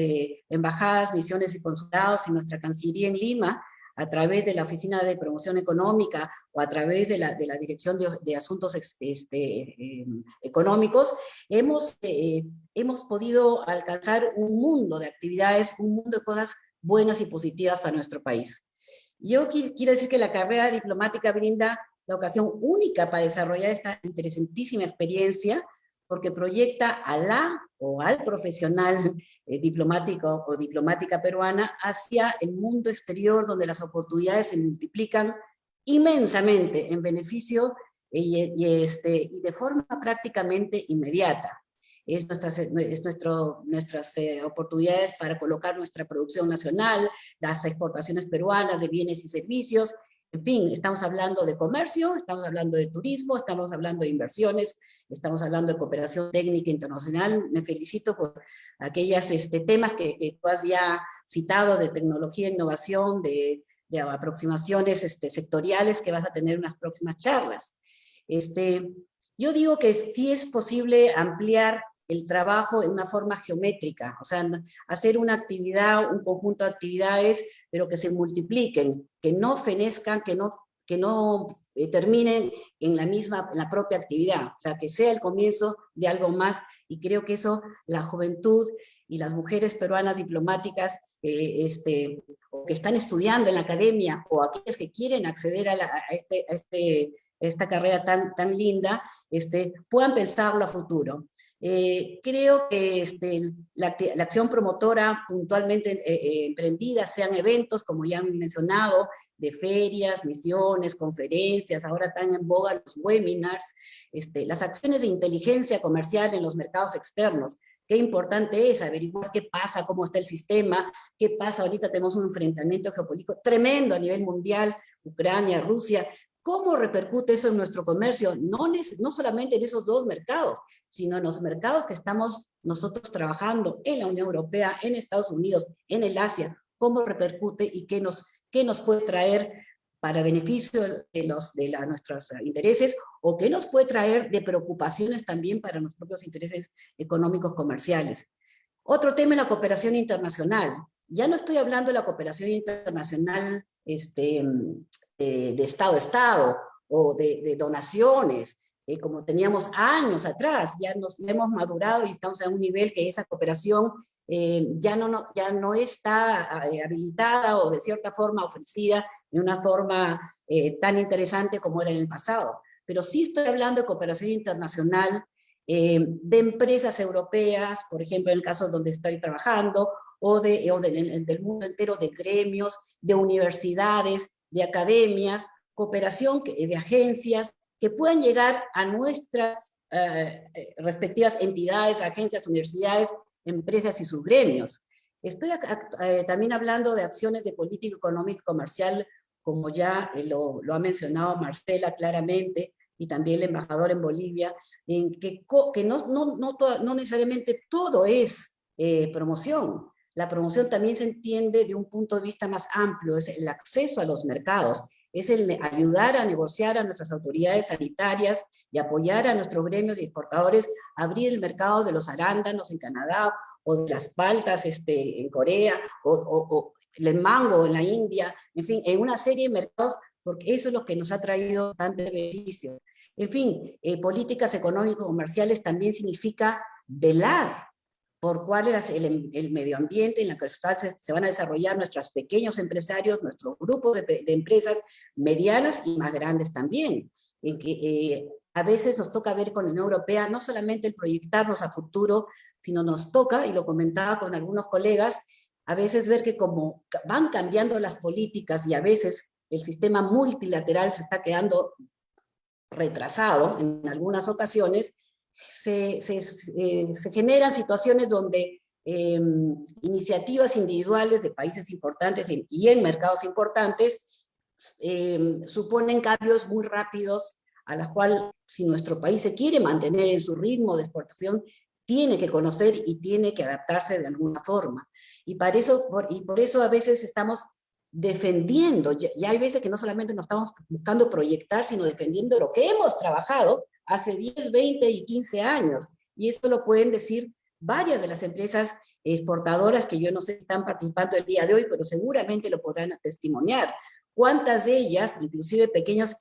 embajadas, misiones y consulados y nuestra Cancillería en Lima, a través de la Oficina de Promoción Económica o a través de la, de la Dirección de, Asuntos este, em, Económicos, hemos, eh, hemos podido alcanzar un mundo de actividades, un mundo de cosas buenas y positivas para nuestro país. Yo quiero decir que la carrera diplomática brinda la ocasión única para desarrollar esta interesantísima experiencia, porque proyecta a la o al profesional eh, diplomático o diplomática peruana hacia el mundo exterior donde las oportunidades se multiplican inmensamente en beneficio eh, y, este, y de forma prácticamente inmediata. Es, nuestras, es nuestro, nuestras eh, oportunidades para colocar nuestra producción nacional, las exportaciones peruanas de bienes y servicios, en fin, estamos hablando de comercio, estamos hablando de turismo, estamos hablando de inversiones, estamos hablando de cooperación técnica internacional. Me felicito por aquellos este, temas que, tú has ya citado de tecnología, innovación, de, aproximaciones este, sectoriales que vas a tener en unas próximas charlas. Este, yo digo que sí es posible ampliar el trabajo en una forma geométrica, o sea, hacer una actividad, un conjunto de actividades, pero que se multipliquen, que no fenezcan, que no, que no eh, terminen en la misma, en la propia actividad, o sea, que sea el comienzo de algo más, y creo que eso la juventud y las mujeres peruanas diplomáticas eh, este, o que están estudiando en la academia, o aquellas que quieren acceder a, este, a este, esta carrera tan, tan linda, este, puedan pensarlo a futuro. Eh, creo que este, la, acción promotora puntualmente eh, eh, emprendida, sean eventos, como ya han mencionado, de ferias, misiones, conferencias, ahora están en boga los webinars, este, las acciones de inteligencia comercial en los mercados externos, qué importante es averiguar qué pasa, cómo está el sistema, qué pasa, ahorita tenemos un enfrentamiento geopolítico tremendo a nivel mundial, Ucrania, Rusia, ¿Cómo repercute eso en nuestro comercio? No, no solamente en esos dos mercados, sino en los mercados que estamos nosotros trabajando en la Unión Europea, en Estados Unidos, en el Asia, cómo repercute y qué nos, qué nos puede traer para beneficio de, los, de nuestros intereses o qué nos puede traer de preocupaciones también para nuestros propios intereses económicos comerciales. Otro tema es la cooperación internacional. Ya no estoy hablando de la cooperación internacional este, de, Estado a Estado o de, donaciones, eh, como teníamos años atrás, ya nos hemos madurado y estamos a un nivel que esa cooperación eh, ya, no, ya no está eh, habilitada o de cierta forma ofrecida de una forma tan interesante como era en el pasado. Pero sí estoy hablando de cooperación internacional de empresas europeas, por ejemplo, en el caso donde estoy trabajando, o, de, o del mundo entero de gremios, de universidades, de academias, cooperación de agencias, que puedan llegar a nuestras eh, eh, respectivas entidades, agencias, universidades, empresas y sus gremios. Estoy eh, también hablando de acciones de política económica y comercial, como ya lo, ha mencionado Marcela claramente, y también el embajador en Bolivia, en que, que no, no, no, no necesariamente todo es promoción. La promoción también se entiende de un punto de vista más amplio, es el acceso a los mercados, es el ayudar a negociar a nuestras autoridades sanitarias y apoyar a nuestros gremios y exportadores a abrir el mercado de los arándanos en Canadá, o de las paltas este, en Corea, o, el mango en la India, en fin, en una serie de mercados, porque eso es lo que nos ha traído bastante beneficio. En fin, eh, políticas económico-comerciales también significa velar por cuál es el, medio ambiente en la que se, van a desarrollar nuestros pequeños empresarios, nuestros grupos de, empresas medianas y más grandes también. En que eh, a veces nos toca ver con la Unión Europea no solamente el proyectarnos a futuro, sino nos toca, y lo comentaba con algunos colegas, a veces ver que como van cambiando las políticas y a veces el sistema multilateral se está quedando retrasado en algunas ocasiones, se, eh, se, generan situaciones donde em, iniciativas individuales de países importantes y en mercados importantes em, suponen cambios muy rápidos a las cuales si nuestro país se quiere mantener en su ritmo de exportación, tiene que conocer y tiene que adaptarse de alguna forma. Y, para eso, por, y por eso a veces estamos defendiendo, y hay veces que no solamente nos estamos buscando proyectar, sino defendiendo lo que hemos trabajado hace 10, 20 y 15 años. Y eso lo pueden decir varias de las empresas exportadoras que yo no sé si están participando el día de hoy, pero seguramente lo podrán testimoniar. ¿Cuántas de ellas, inclusive pequeños,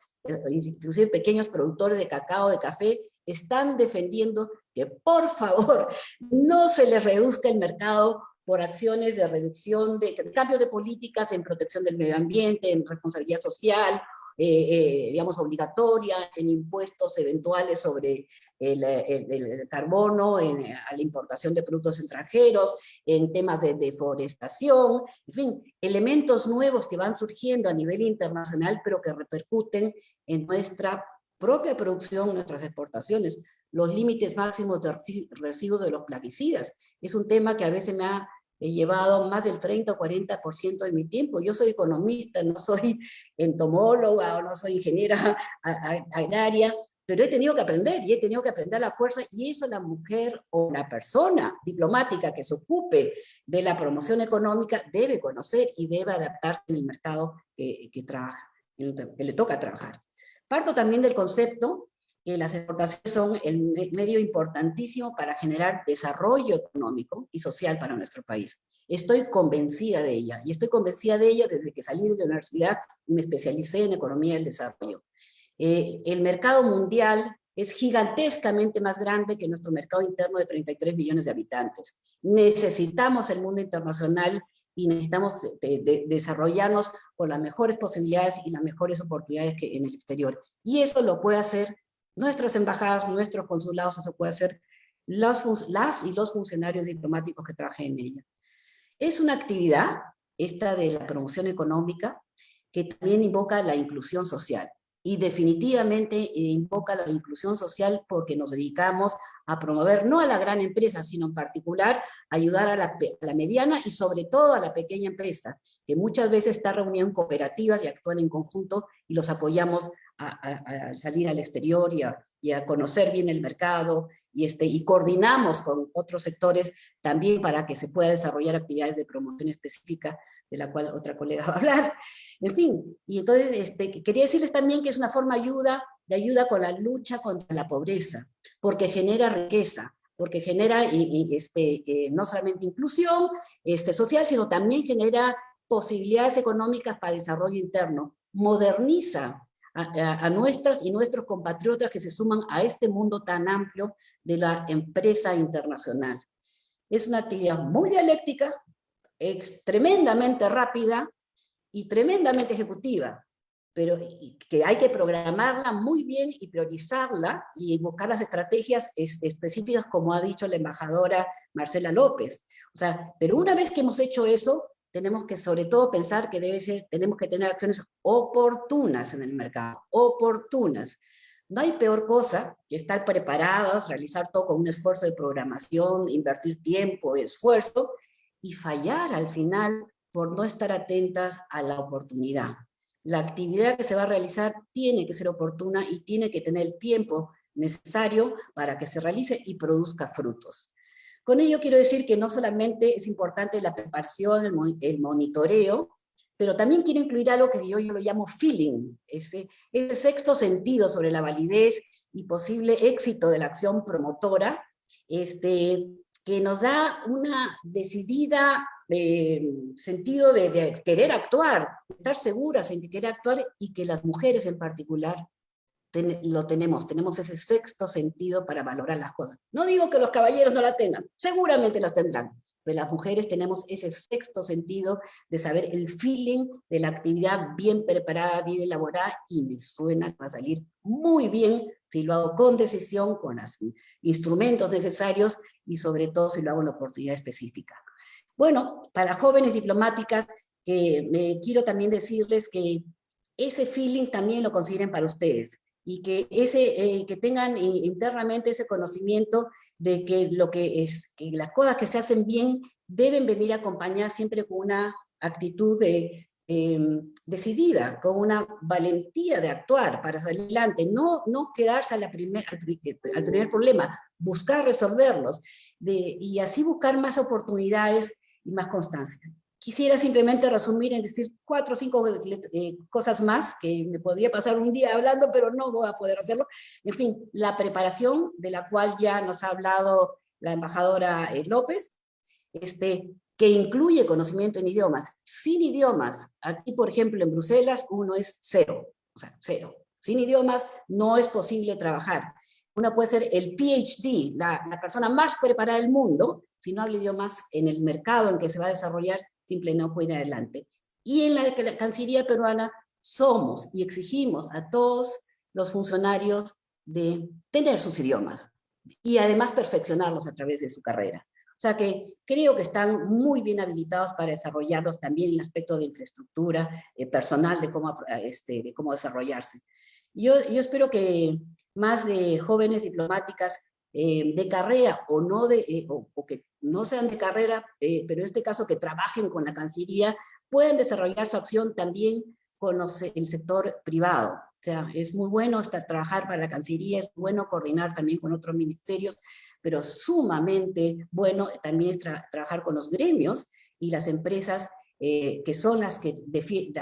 inclusive pequeños productores de cacao, de café, están defendiendo que por favor no se les reduzca el mercado por acciones de reducción, de cambio de políticas en protección del medio ambiente, en responsabilidad social eh, eh, digamos, obligatoria en impuestos eventuales sobre el, carbono, en, a la importación de productos extranjeros, en temas de deforestación, en fin, elementos nuevos que van surgiendo a nivel internacional, pero que repercuten en nuestra propia producción, nuestras exportaciones, los límites máximos de residuos de los plaguicidas. Es un tema que a veces me ha he llevado más del 30 o 40% de mi tiempo. Yo soy economista, no soy entomóloga o no soy ingeniera agraria, pero he tenido que aprender y he tenido que aprender la fuerza y eso la mujer o la persona diplomática que se ocupe de la promoción económica debe conocer y debe adaptarse en el mercado que, que trabaja, que le toca trabajar. Parto también del concepto que las exportaciones son el medio importantísimo para generar desarrollo económico y social para nuestro país. Estoy convencida de ella, y estoy convencida de ella desde que salí de la universidad y me especialicé en economía del desarrollo. Eh, el mercado mundial es gigantescamente más grande que nuestro mercado interno de 33 millones de habitantes. Necesitamos el mundo internacional y necesitamos desarrollarnos con las mejores posibilidades y las mejores oportunidades que en el exterior. Y eso lo puede hacer nuestras embajadas, nuestros consulados, eso puede ser las y los funcionarios diplomáticos que trabajen en ella. Es una actividad, esta de la promoción económica, que también invoca la inclusión social y definitivamente eh, invoca la inclusión social porque nos dedicamos a promover no a la gran empresa, sino en particular ayudar a la, mediana y sobre todo a la pequeña empresa, que muchas veces está reunida en cooperativas y actúan en conjunto y los apoyamos a, salir al exterior y a, conocer bien el mercado, y, este, y coordinamos con otros sectores también para que se pueda desarrollar actividades de promoción específica, de la cual otra colega va a hablar. En fin, y entonces este, quería decirles también que es una forma ayuda, de ayuda con la lucha contra la pobreza, porque genera riqueza, porque genera este, no solamente inclusión este, social, sino también genera posibilidades económicas para desarrollo interno, moderniza a, nuestras y nuestros compatriotas que se suman a este mundo tan amplio de la empresa internacional. Es una actividad muy dialéctica, tremendamente rápida y tremendamente ejecutiva, pero que hay que programarla muy bien y priorizarla y buscar las estrategias específicas como ha dicho la embajadora Marcela López. O sea, pero una vez que hemos hecho eso, tenemos que sobre todo pensar que debe ser, tenemos que tener acciones oportunas en el mercado, oportunas. No hay peor cosa que estar preparados, realizar todo con un esfuerzo de programación, invertir tiempo, esfuerzo, y fallar al final por no estar atentas a la oportunidad. La actividad que se va a realizar tiene que ser oportuna y tiene que tener el tiempo necesario para que se realice y produzca frutos. Con ello quiero decir que no solamente es importante la preparación, el, monitoreo, pero también quiero incluir algo que yo, yo lo llamo feeling, ese, sexto sentido sobre la validez y posible éxito de la acción promotora, este, que nos da una decidida eh, sentido de, de, querer actuar, estar seguras en que querer actuar y que las mujeres en particular lo tenemos, tenemos ese sexto sentido para valorar las cosas. No digo que los caballeros no la tengan, seguramente la tendrán, pero las mujeres tenemos ese sexto sentido de saber el feeling de la actividad bien preparada, bien elaborada, y me suena que va a salir muy bien si lo hago con decisión, con los instrumentos necesarios, y sobre todo si lo hago en la oportunidad específica. Bueno, para jóvenes diplomáticas, eh, me quiero también decirles que ese feeling también lo consideren para ustedes y que, ese, eh, que tengan internamente ese conocimiento de que, lo que, es, que las cosas que se hacen bien deben venir acompañadas siempre con una actitud de, em, decidida, con una valentía de actuar para salir adelante, no, no quedarse a la primer, al, primer problema, buscar resolverlos, de, y así buscar más oportunidades y más constancia. Quisiera simplemente resumir en decir cuatro o cinco eh, cosas más, que me podría pasar un día hablando, pero no voy a poder hacerlo. En fin, la preparación, de la cual ya nos ha hablado la embajadora eh, López, este, que incluye conocimiento en idiomas. Sin idiomas, aquí por ejemplo en Bruselas, uno es cero, o sea, cero. Sin idiomas no es posible trabajar. Uno puede ser el PhD, la, la persona más preparada del mundo, si no habla idiomas en el mercado en que se va a desarrollar, simple no puede ir adelante. Y en la, Cancillería peruana somos y exigimos a todos los funcionarios de tener sus idiomas y además perfeccionarlos a través de su carrera. O sea que creo que están muy bien habilitados para desarrollarlos también en el aspecto de infraestructura eh, personal, de cómo, este, de cómo desarrollarse. Yo, yo espero que más de jóvenes diplomáticas eh, de carrera o, no de, eh, o, que no sean de carrera, eh, pero en este caso que trabajen con la Cancillería, pueden desarrollar su acción también con el sector privado. O sea, es muy bueno hasta trabajar para la Cancillería, es bueno coordinar también con otros ministerios, pero sumamente bueno también trabajar con los gremios y las empresas que son las que,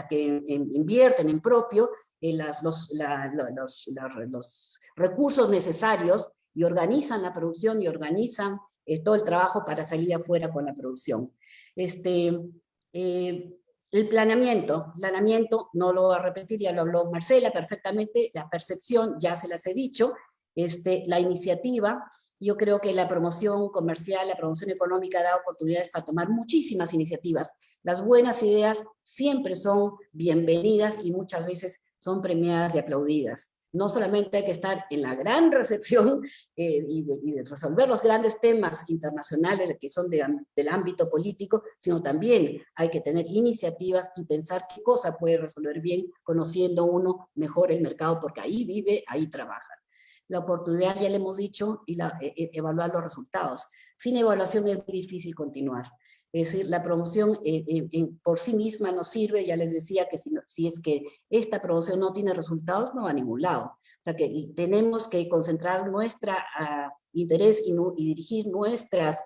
que invierten en propio las, los, los, los, recursos necesarios y organizan la producción y organizan eh, todo el trabajo para salir afuera con la producción. Este, eh, el planeamiento, planeamiento, no lo voy a repetir, ya lo habló Marcela perfectamente, la percepción, ya se las he dicho, este, la iniciativa, yo creo que la promoción comercial, la promoción económica da oportunidades para tomar muchísimas iniciativas. Las buenas ideas siempre son bienvenidas y muchas veces son premiadas y aplaudidas no solamente hay que estar en la gran recepción eh, y, resolver los grandes temas internacionales que son del ámbito político, sino también hay que tener iniciativas y pensar qué cosa puede resolver bien, conociendo uno mejor el mercado, porque ahí vive, ahí trabaja. La oportunidad, ya le hemos dicho, y la, e, e, evaluar los resultados. Sin evaluación es muy difícil continuar. Es decir, la promoción eh, eh, por sí misma no sirve, ya les decía que si, si, es que esta promoción no tiene resultados, no va a ningún lado. O sea que tenemos que concentrar nuestro ah, interés y, y, dirigir nuestras,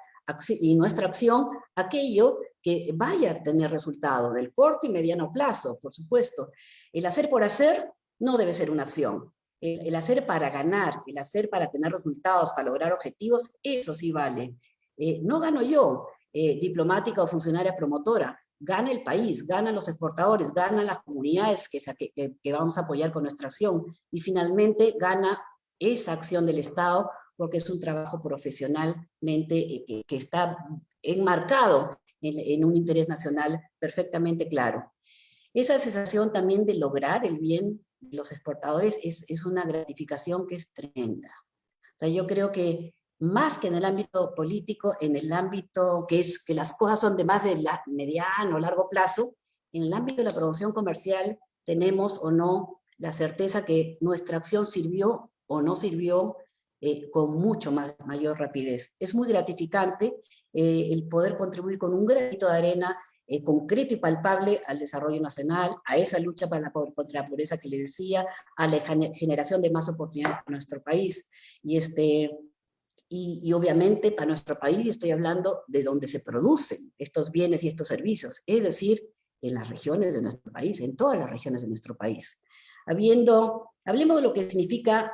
y nuestra acción a aquello que vaya a tener resultado, del corto y mediano plazo, por supuesto. El hacer por hacer no debe ser una acción. El, hacer para ganar, el hacer para tener resultados, para lograr objetivos, eso sí vale. Eh, no gano yo, eh, diplomática o funcionaria promotora, gana el país, ganan los exportadores, ganan las comunidades que, vamos a apoyar con nuestra acción, y finalmente gana esa acción del Estado, porque es un trabajo profesionalmente eh, que, está enmarcado en, un interés nacional perfectamente claro. Esa sensación también de lograr el bien de los exportadores es, es una gratificación que es tremenda. O sea, yo creo que más que en el ámbito político, en el ámbito que es que las cosas son de más de la, mediano largo plazo, en el ámbito de la promoción comercial tenemos o no la certeza que nuestra acción sirvió o no sirvió eh, con mucho más, mayor rapidez. Es muy gratificante eh, el poder contribuir con un granito de arena eh, concreto y palpable al desarrollo nacional, a esa lucha para la, contra la pobreza que le decía, a la generación de más oportunidades para nuestro país. Y, este, y, y, obviamente para nuestro país estoy hablando de donde se producen estos bienes y estos servicios, es decir, en las regiones de nuestro país, en todas las regiones de nuestro país. Habiendo, hablemos de lo que significa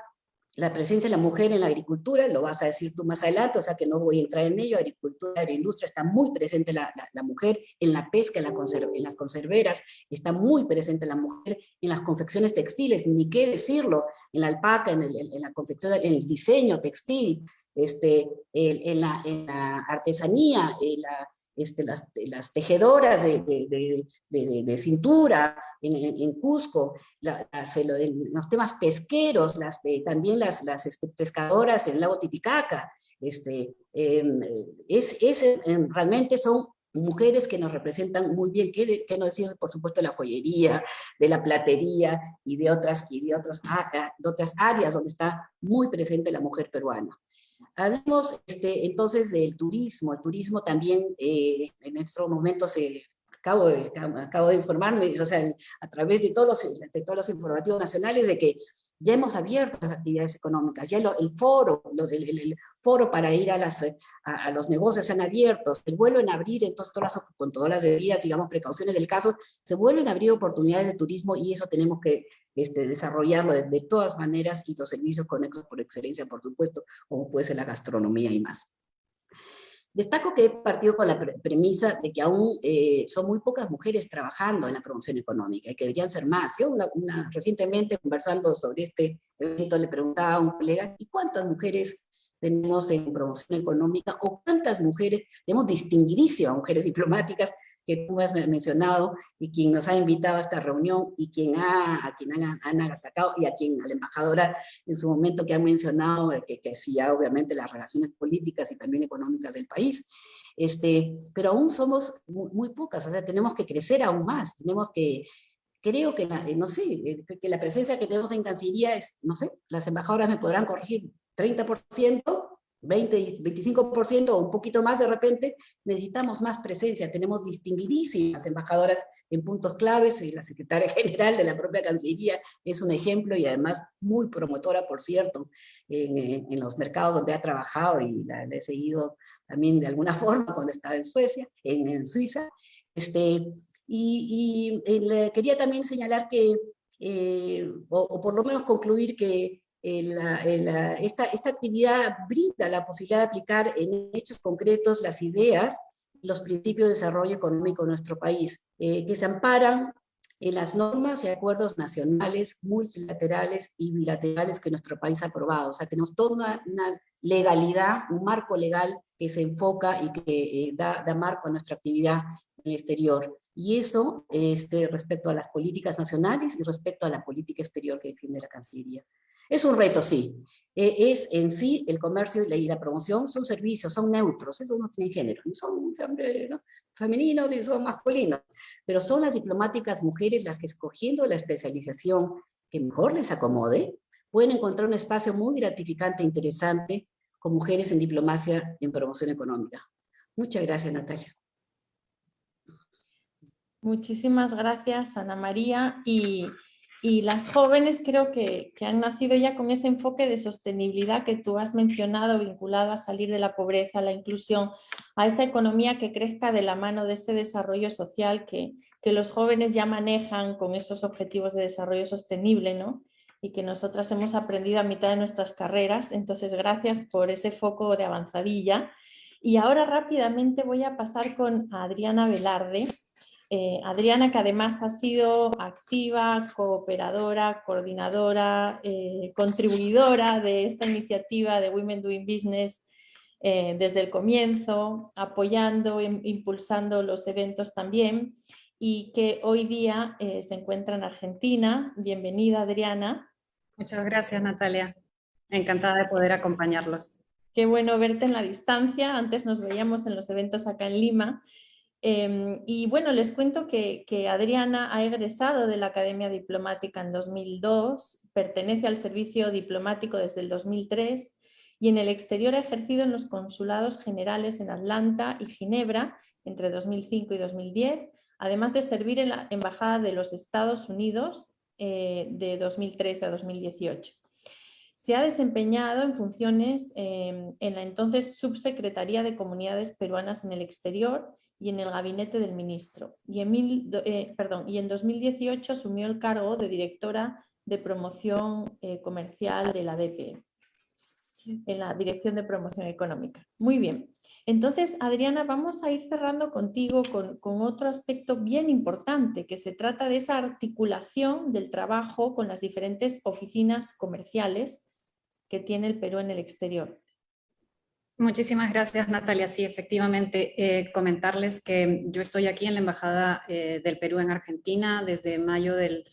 la presencia de la mujer en la agricultura, lo vas a decir tú más adelante, o sea que no voy a entrar en ello, agricultura, agroindustria, está muy presente la, la, mujer, en la pesca, en, la en, las conserveras, está muy presente la mujer, en las confecciones textiles, ni qué decirlo, en la alpaca, en, el, en la confección, en el diseño textil, este, en, la, en la artesanía, la, este, las, las, tejedoras de, de, cintura en, en Cusco, los temas pesqueros, las, también las, las este, pescadoras en el lago Titicaca, este, em, es, es, em, realmente son mujeres que nos representan muy bien, que, que no decir, por supuesto, la joyería, de la platería y de otras, y de, otros, de otras áreas donde está muy presente la mujer peruana. Hablemos este, entonces del turismo. El turismo también eh, en estos momentos se acabo de, acabo de informarme, o sea, a través de todos, los, de todos los informativos nacionales, de que ya hemos abierto las actividades económicas, ya el foro, el, foro para ir a, las, a, los negocios se han abierto, se vuelven a abrir, entonces todas con todas las debidas, digamos, precauciones del caso, se vuelven a abrir oportunidades de turismo y eso tenemos que este, desarrollarlo de, de, todas maneras y los servicios conexos por excelencia, por supuesto, como puede ser la gastronomía y más. Destaco que he partido con la premisa de que aún eh, son muy pocas mujeres trabajando en la promoción económica y que deberían ser más. Yo recientemente conversando sobre este evento le preguntaba a un colega, ¿y cuántas mujeres tenemos en promoción económica o cuántas mujeres, tenemos distinguidísimas mujeres diplomáticas que tú has mencionado y quien nos ha invitado a esta reunión y quien ha, a quien han, han sacado y a quien a la embajadora en su momento que ha mencionado eh, que, que decía obviamente las relaciones políticas y también económicas del país. Este, pero aún somos muy, pocas, o sea, tenemos que crecer aún más, tenemos que, creo que, eh, no sé, eh, que la presencia que tenemos en Cancillería es, no sé, las embajadoras me podrán corregir, 30%, 20, 25% o un poquito más de repente, necesitamos más presencia. Tenemos distinguidísimas embajadoras en puntos claves y la secretaria general de la propia Cancillería es un ejemplo y además muy promotora, por cierto, en, en los mercados donde ha trabajado y la, he seguido también de alguna forma cuando estaba en Suecia, en, en Suiza. Este, y, y quería también señalar que, eh, o, o por lo menos concluir que esta, actividad brinda la posibilidad de aplicar en hechos concretos las ideas, los principios de desarrollo económico de nuestro país, eh, que se amparan en las normas y acuerdos nacionales, multilaterales y bilaterales que nuestro país ha aprobado. O sea, tenemos toda una, legalidad, un marco legal que se enfoca y que eh, da, da, marco a nuestra actividad en el exterior. Y eso este, respecto a las políticas nacionales y respecto a la política exterior que defiende la Cancillería. Es un reto, sí. E, es en sí el comercio y la promoción son servicios, son neutros, eso no tiene género, ni son femeninos ni son masculinos, pero son las diplomáticas mujeres las que escogiendo la especialización que mejor les acomode, pueden encontrar un espacio muy gratificante e interesante con mujeres en diplomacia y en promoción económica. Muchas gracias, Natalia. Muchísimas gracias, Ana María. Y, las jóvenes creo que, que, han nacido ya con ese enfoque de sostenibilidad que tú has mencionado, vinculado a salir de la pobreza, a la inclusión, a esa economía que crezca de la mano de ese desarrollo social que, que los jóvenes ya manejan con esos objetivos de desarrollo sostenible, ¿no? y que nosotras hemos aprendido a mitad de nuestras carreras. Entonces, gracias por ese foco de avanzadilla. Y ahora rápidamente voy a pasar con Adriana Velarde. Eh, Adriana, que además ha sido activa, cooperadora, coordinadora, eh, contribuidora de esta iniciativa de Women Doing Business eh, desde el comienzo, apoyando, e impulsando los eventos también y que hoy día se encuentra en Argentina. Bienvenida, Adriana. Muchas gracias, Natalia. Encantada de poder acompañarlos. Qué bueno verte en la distancia. Antes nos veíamos en los eventos acá en Lima. Em, y bueno, les cuento que, Adriana ha egresado de la Academia Diplomática en 2002, pertenece al servicio diplomático desde el 2003 y en el exterior ha ejercido en los consulados generales en Atlanta y Ginebra entre 2005 y 2010, además de servir en la Embajada de los Estados Unidos eh, de 2013 a 2018. Se ha desempeñado en funciones em, en la entonces Subsecretaría de Comunidades Peruanas en el Exterior y en el gabinete del ministro. Y en, eh, perdón, y en 2018 asumió el cargo de directora de promoción eh, comercial de la DPE, en la Dirección de Promoción Económica. Muy bien. Entonces, Adriana, vamos a ir cerrando contigo con, otro aspecto bien importante, que se trata de esa articulación del trabajo con las diferentes oficinas comerciales que tiene el Perú en el exterior. Muchísimas gracias, Natalia. Sí, efectivamente, eh, comentarles que yo estoy aquí en la Embajada eh, del Perú en Argentina desde mayo del,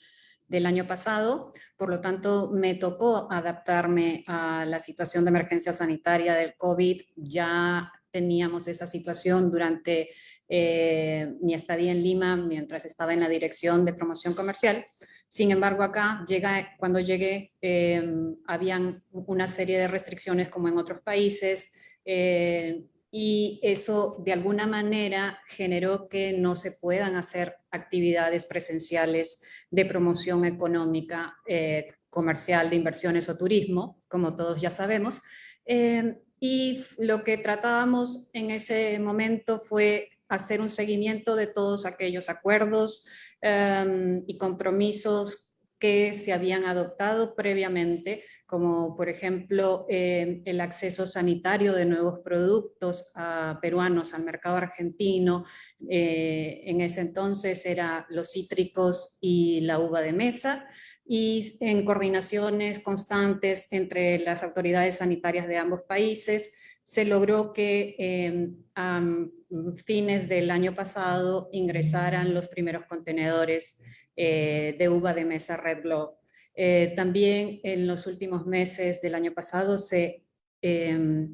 año pasado, por lo tanto me tocó adaptarme a la situación de emergencia sanitaria del COVID ya teníamos esa situación durante eh, mi estadía en Lima mientras estaba en la dirección de promoción comercial. Sin embargo, acá cuando llegué habían una serie de restricciones como en otros países eh, y eso de alguna manera generó que no se puedan hacer actividades presenciales de promoción económica, eh, comercial, de inversiones o turismo, como todos ya sabemos. Em, y lo que tratábamos en ese momento fue hacer un seguimiento de todos aquellos acuerdos y compromisos que se habían adoptado previamente, como por ejemplo em, el acceso sanitario de nuevos productos peruanos al mercado argentino, eh, en ese entonces era los cítricos y la uva de mesa, y en coordinaciones constantes entre las autoridades sanitarias de ambos países, se logró que em, a fines del año pasado ingresaran los primeros contenedores eh, de uva de mesa Red Glove. Eh, también en los últimos meses del año pasado se em,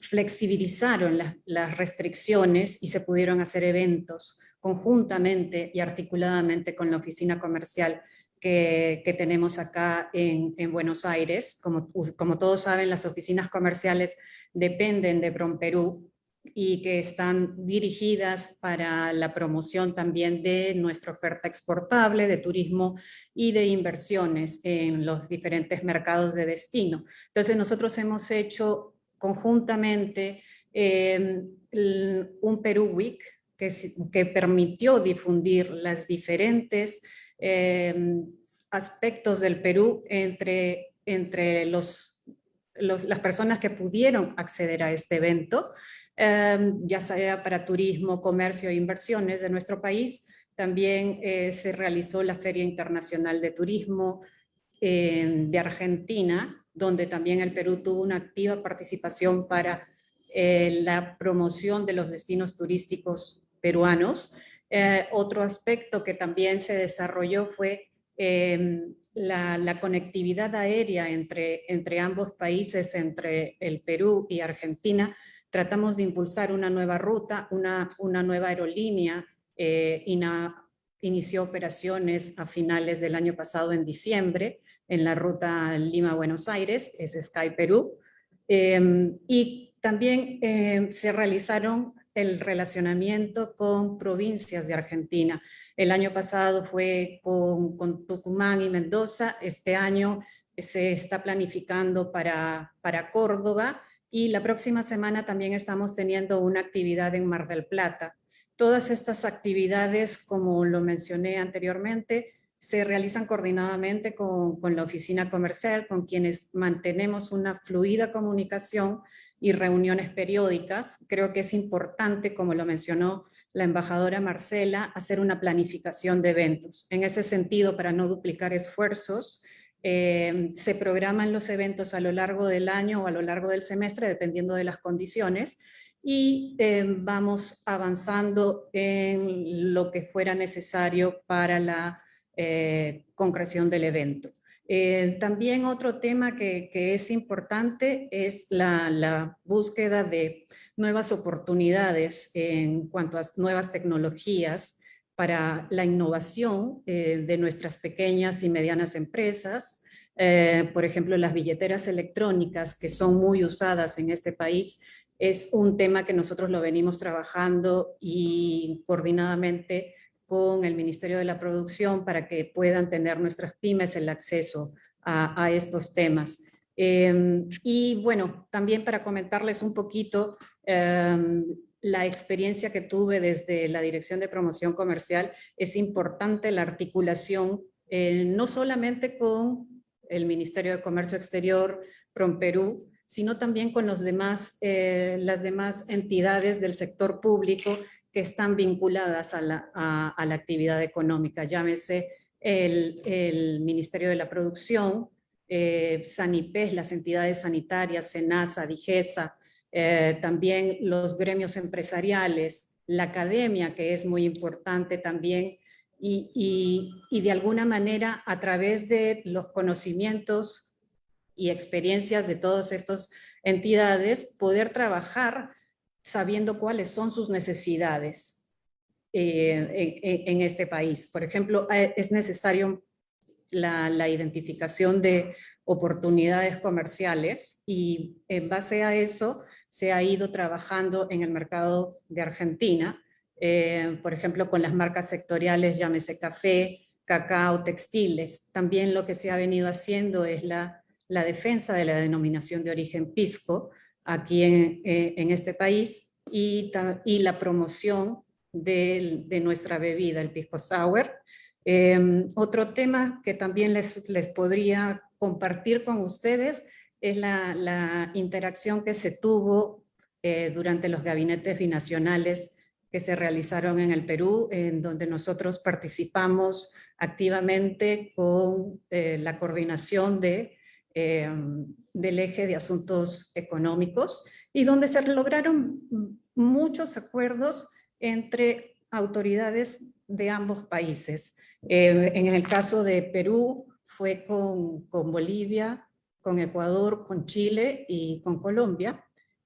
flexibilizaron las restricciones y se pudieron hacer eventos conjuntamente y articuladamente con la oficina comercial que, tenemos acá en, Buenos Aires. Como, como, todos saben, las oficinas comerciales dependen de Perú y que están dirigidas para la promoción también de nuestra oferta exportable, de turismo y de inversiones en los diferentes mercados de destino. Entonces nosotros hemos hecho conjuntamente eh, un Perú Week que, permitió difundir las diferentes Em, aspectos del Perú entre, entre los, las personas que pudieron acceder a este evento, em, ya sea para turismo, comercio e inversiones de nuestro país. También eh, se realizó la Feria Internacional de Turismo em, de Argentina, donde también el Perú tuvo una activa participación para eh, la promoción de los destinos turísticos peruanos. Eh, otro aspecto que también se desarrolló fue em, la, conectividad aérea entre, entre ambos países, entre el Perú y Argentina. Tratamos de impulsar una nueva ruta, una, una nueva aerolínea, eh, inició operaciones a finales del año pasado en diciembre en la ruta Lima-Buenos Aires, es Sky Perú. Em, y también em, se realizaron el relacionamiento con provincias de Argentina. El año pasado fue con, con Tucumán y Mendoza, este año se está planificando para, para Córdoba y la próxima semana también estamos teniendo una actividad en Mar del Plata. Todas estas actividades, como lo mencioné anteriormente, se realizan coordinadamente con, con, la oficina comercial, con quienes mantenemos una fluida comunicación y reuniones periódicas. Creo que es importante, como lo mencionó la embajadora Marcela, hacer una planificación de eventos. En ese sentido, para no duplicar esfuerzos, eh, se programan los eventos a lo largo del año o a lo largo del semestre, dependiendo de las condiciones, y eh, vamos avanzando en lo que fuera necesario para la eh, concreción del evento. También otro tema que, es importante es la, búsqueda de nuevas oportunidades en cuanto a nuevas tecnologías para la innovación eh, de nuestras pequeñas y medianas empresas. por ejemplo, las billeteras electrónicas que son muy usadas en este país es un tema que nosotros lo venimos trabajando y coordinadamente con el Ministerio de la Producción para que puedan tener nuestras pymes el acceso a, estos temas. Em, y bueno, también para comentarles un poquito em, la experiencia que tuve desde la Dirección de Promoción Comercial, es importante la articulación eh, no solamente con el Ministerio de Comercio Exterior, PROMPERÚ, sino también con los demás, eh, las demás entidades del sector público que están vinculadas a la, actividad económica, llámese el, Ministerio de la Producción, eh, Sanipes, las entidades sanitarias, SENASA, DIGESA, eh, también los gremios empresariales, la academia, que es muy importante también, y, y, de alguna manera a través de los conocimientos y experiencias de todas estas entidades, poder trabajar sabiendo cuáles son sus necesidades eh, en, este país. Por ejemplo, eh, es necesario la, identificación de oportunidades comerciales y en base a eso se ha ido trabajando en el mercado de Argentina, eh, por ejemplo, con las marcas sectoriales, llámese café, cacao, textiles. También lo que se ha venido haciendo es la, defensa de la denominación de origen pisco, aquí en, eh, en este país y, la promoción de, nuestra bebida, el pisco sour. Em, otro tema que también les, les podría compartir con ustedes es la, interacción que se tuvo eh, durante los gabinetes binacionales que se realizaron en el Perú, en donde nosotros participamos activamente con eh, la coordinación de Em, del eje de asuntos económicos y donde se lograron muchos acuerdos entre autoridades de ambos países. Eh, en el caso de Perú fue con, con, Bolivia, con Ecuador, con Chile y con Colombia.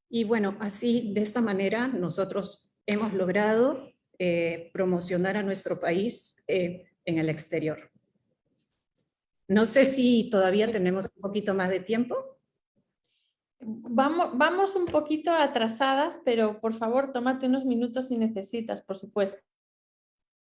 Y bueno, así de esta manera nosotros hemos logrado eh, promocionar a nuestro país eh, en el exterior. No sé si todavía tenemos un poquito más de tiempo. Vamos, vamos un poquito atrasadas, pero por favor, tómate unos minutos si necesitas, por supuesto.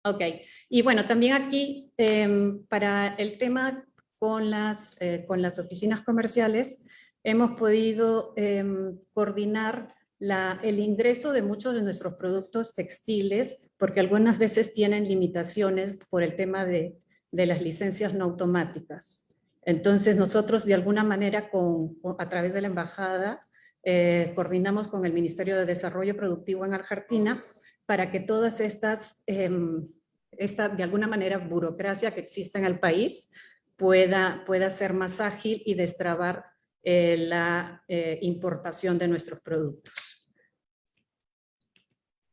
Ok, y bueno, también aquí em, para el tema con las, eh, con las oficinas comerciales, hemos podido em, coordinar el ingreso de muchos de nuestros productos textiles, porque algunas veces tienen limitaciones por el tema de de las licencias no automáticas. Entonces nosotros de alguna manera con, a través de la embajada eh, coordinamos con el Ministerio de Desarrollo Productivo en Argentina para que todas estas, em, esta de alguna manera burocracia que existe en el país pueda, pueda ser más ágil y destrabar eh, la eh, importación de nuestros productos.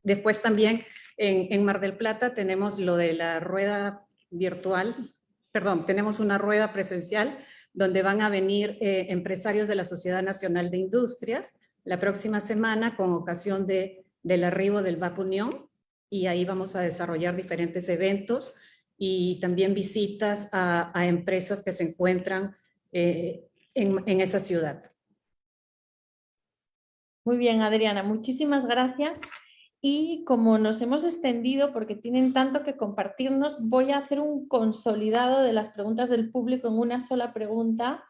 Después también en, en Mar del Plata tenemos lo de la rueda virtual, perdón, tenemos una rueda presencial donde van a venir eh, empresarios de la Sociedad Nacional de Industrias la próxima semana con ocasión de, del arribo del VAP Unión y ahí vamos a desarrollar diferentes eventos y también visitas a, empresas que se encuentran eh, en, en esa ciudad. Muy bien, Adriana, muchísimas gracias. Y como nos hemos extendido, porque tienen tanto que compartirnos, voy a hacer un consolidado de las preguntas del público en una sola pregunta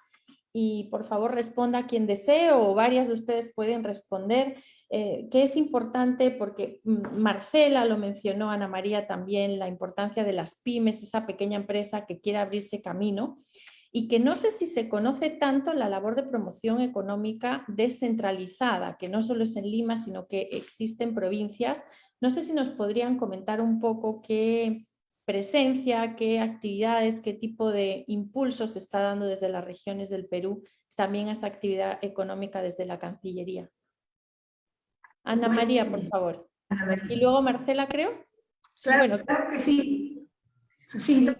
y por favor responda quien desee o varias de ustedes pueden responder, eh, que es importante porque mm, Marcela lo mencionó, Ana María también, la importancia de las pymes, esa pequeña empresa que quiere abrirse camino y que no sé si se conoce tanto la labor de promoción económica descentralizada, que no solo es en Lima, sino que existe en provincias. No sé si nos podrían comentar un poco qué presencia, qué actividades, qué tipo de impulsos se está dando desde las regiones del Perú, también a esta actividad económica desde la Cancillería. Ana María, por favor. Y luego Marcela, creo. Claro, claro que sí. Sí, yo,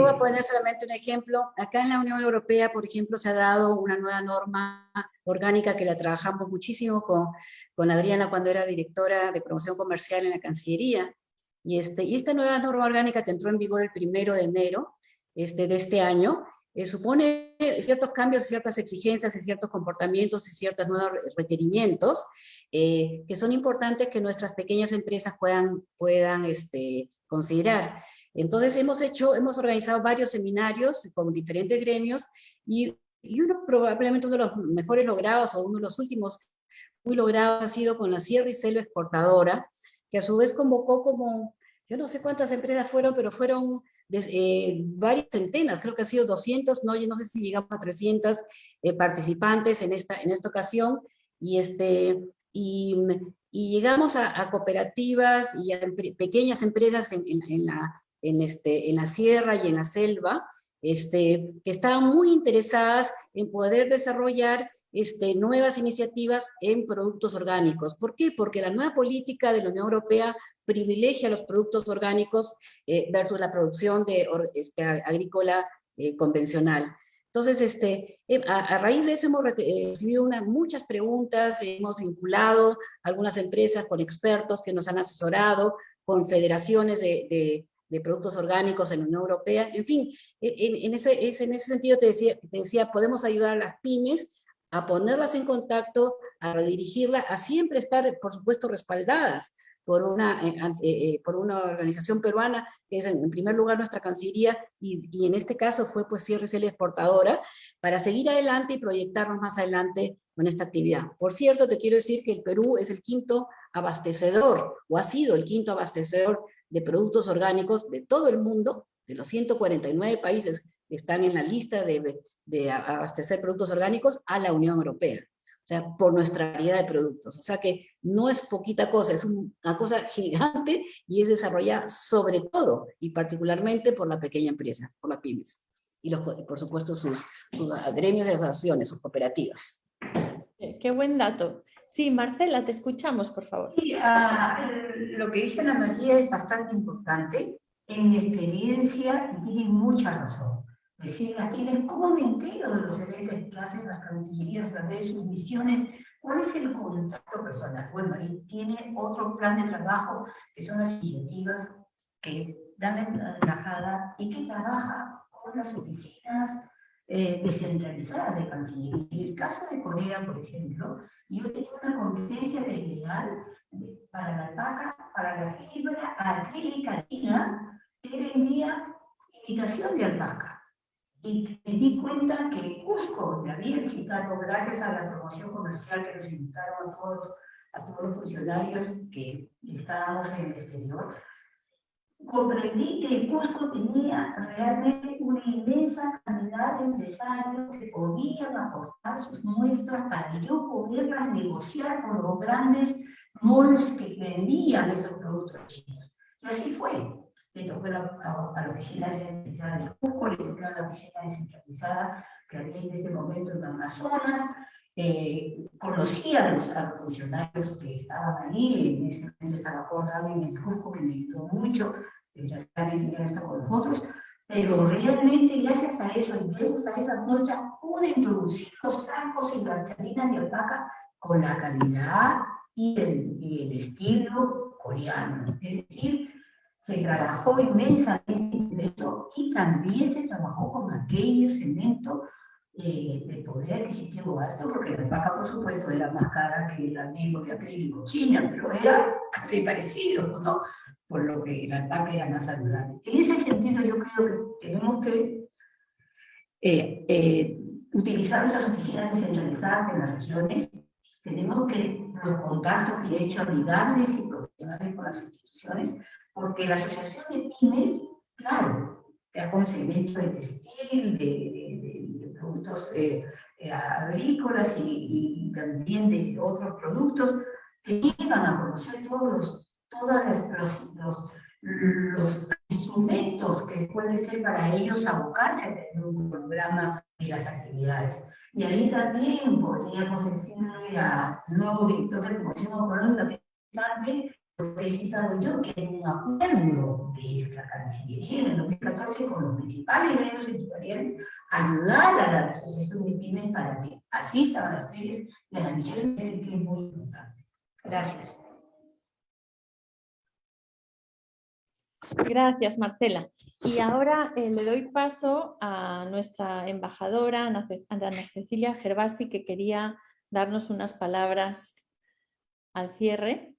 voy a poner solamente un ejemplo. Acá en la Unión Europea, por ejemplo, se ha dado una nueva norma orgánica que la trabajamos muchísimo con, con Adriana cuando era directora de promoción comercial en la Cancillería. Y, este, y esta nueva norma orgánica que entró en vigor el primero de enero este, de este año, eh, supone ciertos cambios, ciertas exigencias y ciertos comportamientos y ciertos nuevos requerimientos eh, que son importantes que nuestras pequeñas empresas puedan, puedan este, considerar. Entonces hemos hecho, hemos organizado varios seminarios con diferentes gremios y, y uno probablemente uno de los mejores logrados o uno de los últimos muy logrados ha sido con la Sierra y Selva Exportadora, que a su vez convocó como, yo no sé cuántas empresas fueron, pero fueron eh, varias centenas, creo que ha sido 200, no, yo no sé si llegamos a 300 eh, participantes en esta, en esta ocasión, y, este, y, llegamos a, cooperativas y a pequeñas empresas en, la, en, este, en la sierra y en la selva, este, que estaban muy interesadas en poder desarrollar este, nuevas iniciativas en productos orgánicos. ¿Por qué? Porque la nueva política de la Unión Europea privilegia los productos orgánicos eh, versus la producción de, este, agrícola eh, convencional. Entonces, este, eh, a, raíz de eso hemos eh, recibido muchas preguntas, hemos vinculado algunas empresas con expertos que nos han asesorado, con federaciones de, productos orgánicos en la Unión Europea, en fin, en, ese, en ese sentido te decía, te decía, podemos ayudar a las pymes a ponerlas en contacto, a redirigirlas, a siempre estar, por supuesto, respaldadas por una, eh, eh, eh, por una organización peruana, que es en, primer lugar nuestra Cancillería, y, en este caso fue pues CRCL Exportadora, para seguir adelante y proyectarnos más adelante con esta actividad. Por cierto, te quiero decir que el Perú es el quinto abastecedor, o ha sido el quinto abastecedor de productos orgánicos de todo el mundo, de los 149 países que están en la lista de, de abastecer productos orgánicos, a la Unión Europea o sea, por nuestra variedad de productos. O sea que no es poquita cosa, es una cosa gigante y es desarrollada sobre todo y particularmente por la pequeña empresa, por las pymes. Y los, por supuesto sus, sus gremios de asociaciones, sus cooperativas. Qué buen dato. Sí, Marcela, te escuchamos, por favor. Sí, ah, lo que dice Ana María es bastante importante. En mi experiencia, tiene mucha razón decir a quienes cómo me entero de los eventos que hacen las cancillerías través de sus misiones, cuál es el contacto personal. Bueno, ahí tiene otro plan de trabajo que son las iniciativas que dan la embajada y que trabaja con las oficinas eh, descentralizadas de Cancillería. En el caso de Corea, por ejemplo, yo tenía una competencia desleal para la alpaca, para la fibra acrílica china, que vendía imitación de alpaca y me di cuenta que Cusco me había visitado gracias a la promoción comercial que nos invitaron a todos, a todos los funcionarios que estábamos en el exterior, comprendí que Cusco tenía realmente una inmensa cantidad de empresarios que podían aportar sus muestras para yo poderlas negociar con los grandes monos que vendían esos productos chinos. Y así fue le tocó a, la oficina descentralizada de Cusco, le tocó a la oficina descentralizada que había en ese momento en Amazonas, eh, conocía a los, funcionarios que estaban allí, en ese momento estaba Jorge en Cusco, que me ayudó mucho, ya no está con nosotros, pero realmente gracias a eso, gracias a esa muestra, pude introducir los sacos y las chalinas de alpaca con la calidad y el, y el estilo coreano. Es decir, se trabajó inmensamente en eso y también se trabajó con aquellos cemento eh, de poder adquisitivo alto, porque la alpaca, por supuesto, era más cara que el amigo de acrílico china, pero era casi parecido, ¿no? Por lo que la alpaca era más saludable. En ese sentido, yo creo que tenemos que eh, eh, utilizar nuestras oficinas descentralizadas en las regiones, tenemos que los contactos que he hecho amigables y profesionales con las instituciones, porque la asociación de pymes, claro, te da conocimiento de textil, de, productos eh, eh, agrícolas y, también de otros productos, que llegan a conocer todos los, todos los, los, instrumentos que pueden ser para ellos abocarse a tener un programa y las actividades. Y ahí también podríamos decirle al nuevo director de promoción económica que citado yo, que hay un acuerdo de la Cancillería en el 2014 con los principales gremios empresariales, ayudar a la asociación de pymes para que asistan a las ferias de la misión que es muy importante. Gracias. Gracias, Marcela. Y ahora eh, le doy paso a nuestra embajadora, Ana Cecilia Gervasi, que quería darnos unas palabras al cierre.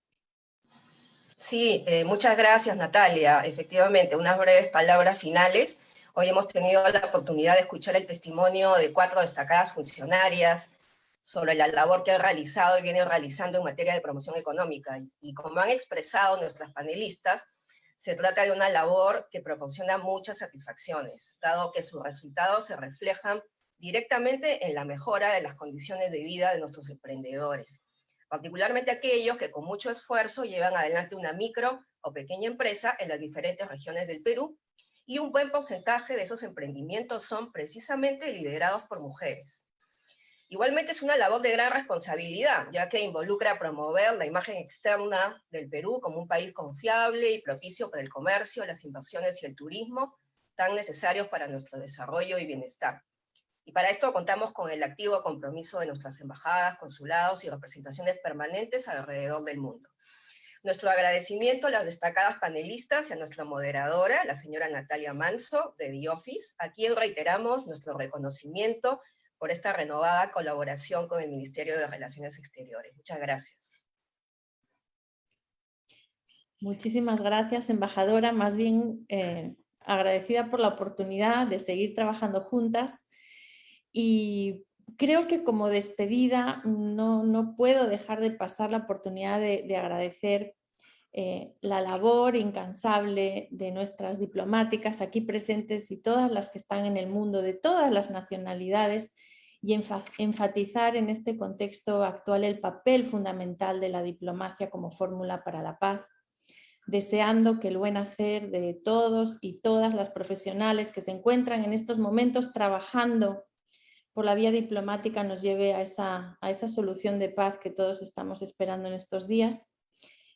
Sí, eh, muchas gracias Natalia. Efectivamente, unas breves palabras finales. Hoy hemos tenido la oportunidad de escuchar el testimonio de cuatro destacadas funcionarias sobre la labor que han realizado y vienen realizando en materia de promoción económica. Y como han expresado nuestras panelistas, se trata de una labor que proporciona muchas satisfacciones, dado que sus resultados se reflejan directamente en la mejora de las condiciones de vida de nuestros emprendedores, particularmente aquellos que con mucho esfuerzo llevan adelante una micro o pequeña empresa en las diferentes regiones del Perú, y un buen porcentaje de esos emprendimientos son precisamente liderados por mujeres. Igualmente es una labor de gran responsabilidad, ya que involucra promover la imagen externa del Perú como un país confiable y propicio para el comercio, las inversiones y el turismo, tan necesarios para nuestro desarrollo y bienestar. Y para esto contamos con el activo compromiso de nuestras embajadas, consulados y representaciones permanentes alrededor del mundo. Nuestro agradecimiento a las destacadas panelistas y a nuestra moderadora, la señora Natalia Manso, de The Office, a quien reiteramos nuestro reconocimiento por esta renovada colaboración con el Ministerio de Relaciones Exteriores. Muchas gracias. Muchísimas gracias, embajadora. Más bien eh, agradecida por la oportunidad de seguir trabajando juntas. Y creo que como despedida no, puedo dejar de pasar la oportunidad de, agradecer eh, la labor incansable de nuestras diplomáticas aquí presentes y todas las que están en el mundo, de todas las nacionalidades, y enfatizar en este contexto actual el papel fundamental de la diplomacia como fórmula para la paz, deseando que el buen hacer de todos y todas las profesionales que se encuentran en estos momentos trabajando por la vía diplomática nos lleve a esa, a esa solución de paz que todos estamos esperando en estos días,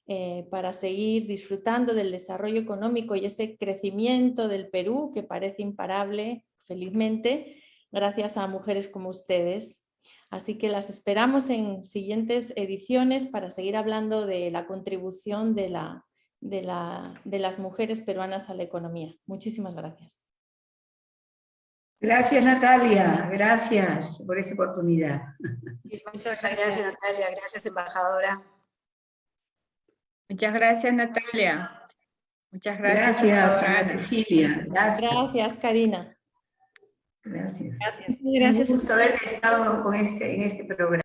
eh, para seguir disfrutando del desarrollo económico y ese crecimiento del Perú que parece imparable, felizmente, gracias a mujeres como ustedes. Así que las esperamos en siguientes ediciones para seguir hablando de la contribución de, la, de, la, de las mujeres peruanas a la economía. Muchísimas gracias. Gracias Natalia, gracias por esta oportunidad. Muchas gracias Natalia, gracias embajadora. Muchas gracias Natalia. Muchas gracias. Gracias, Gracias. gracias Karina. Gracias. Gracias. Gracias. Un gusto haber estado con este, en este programa.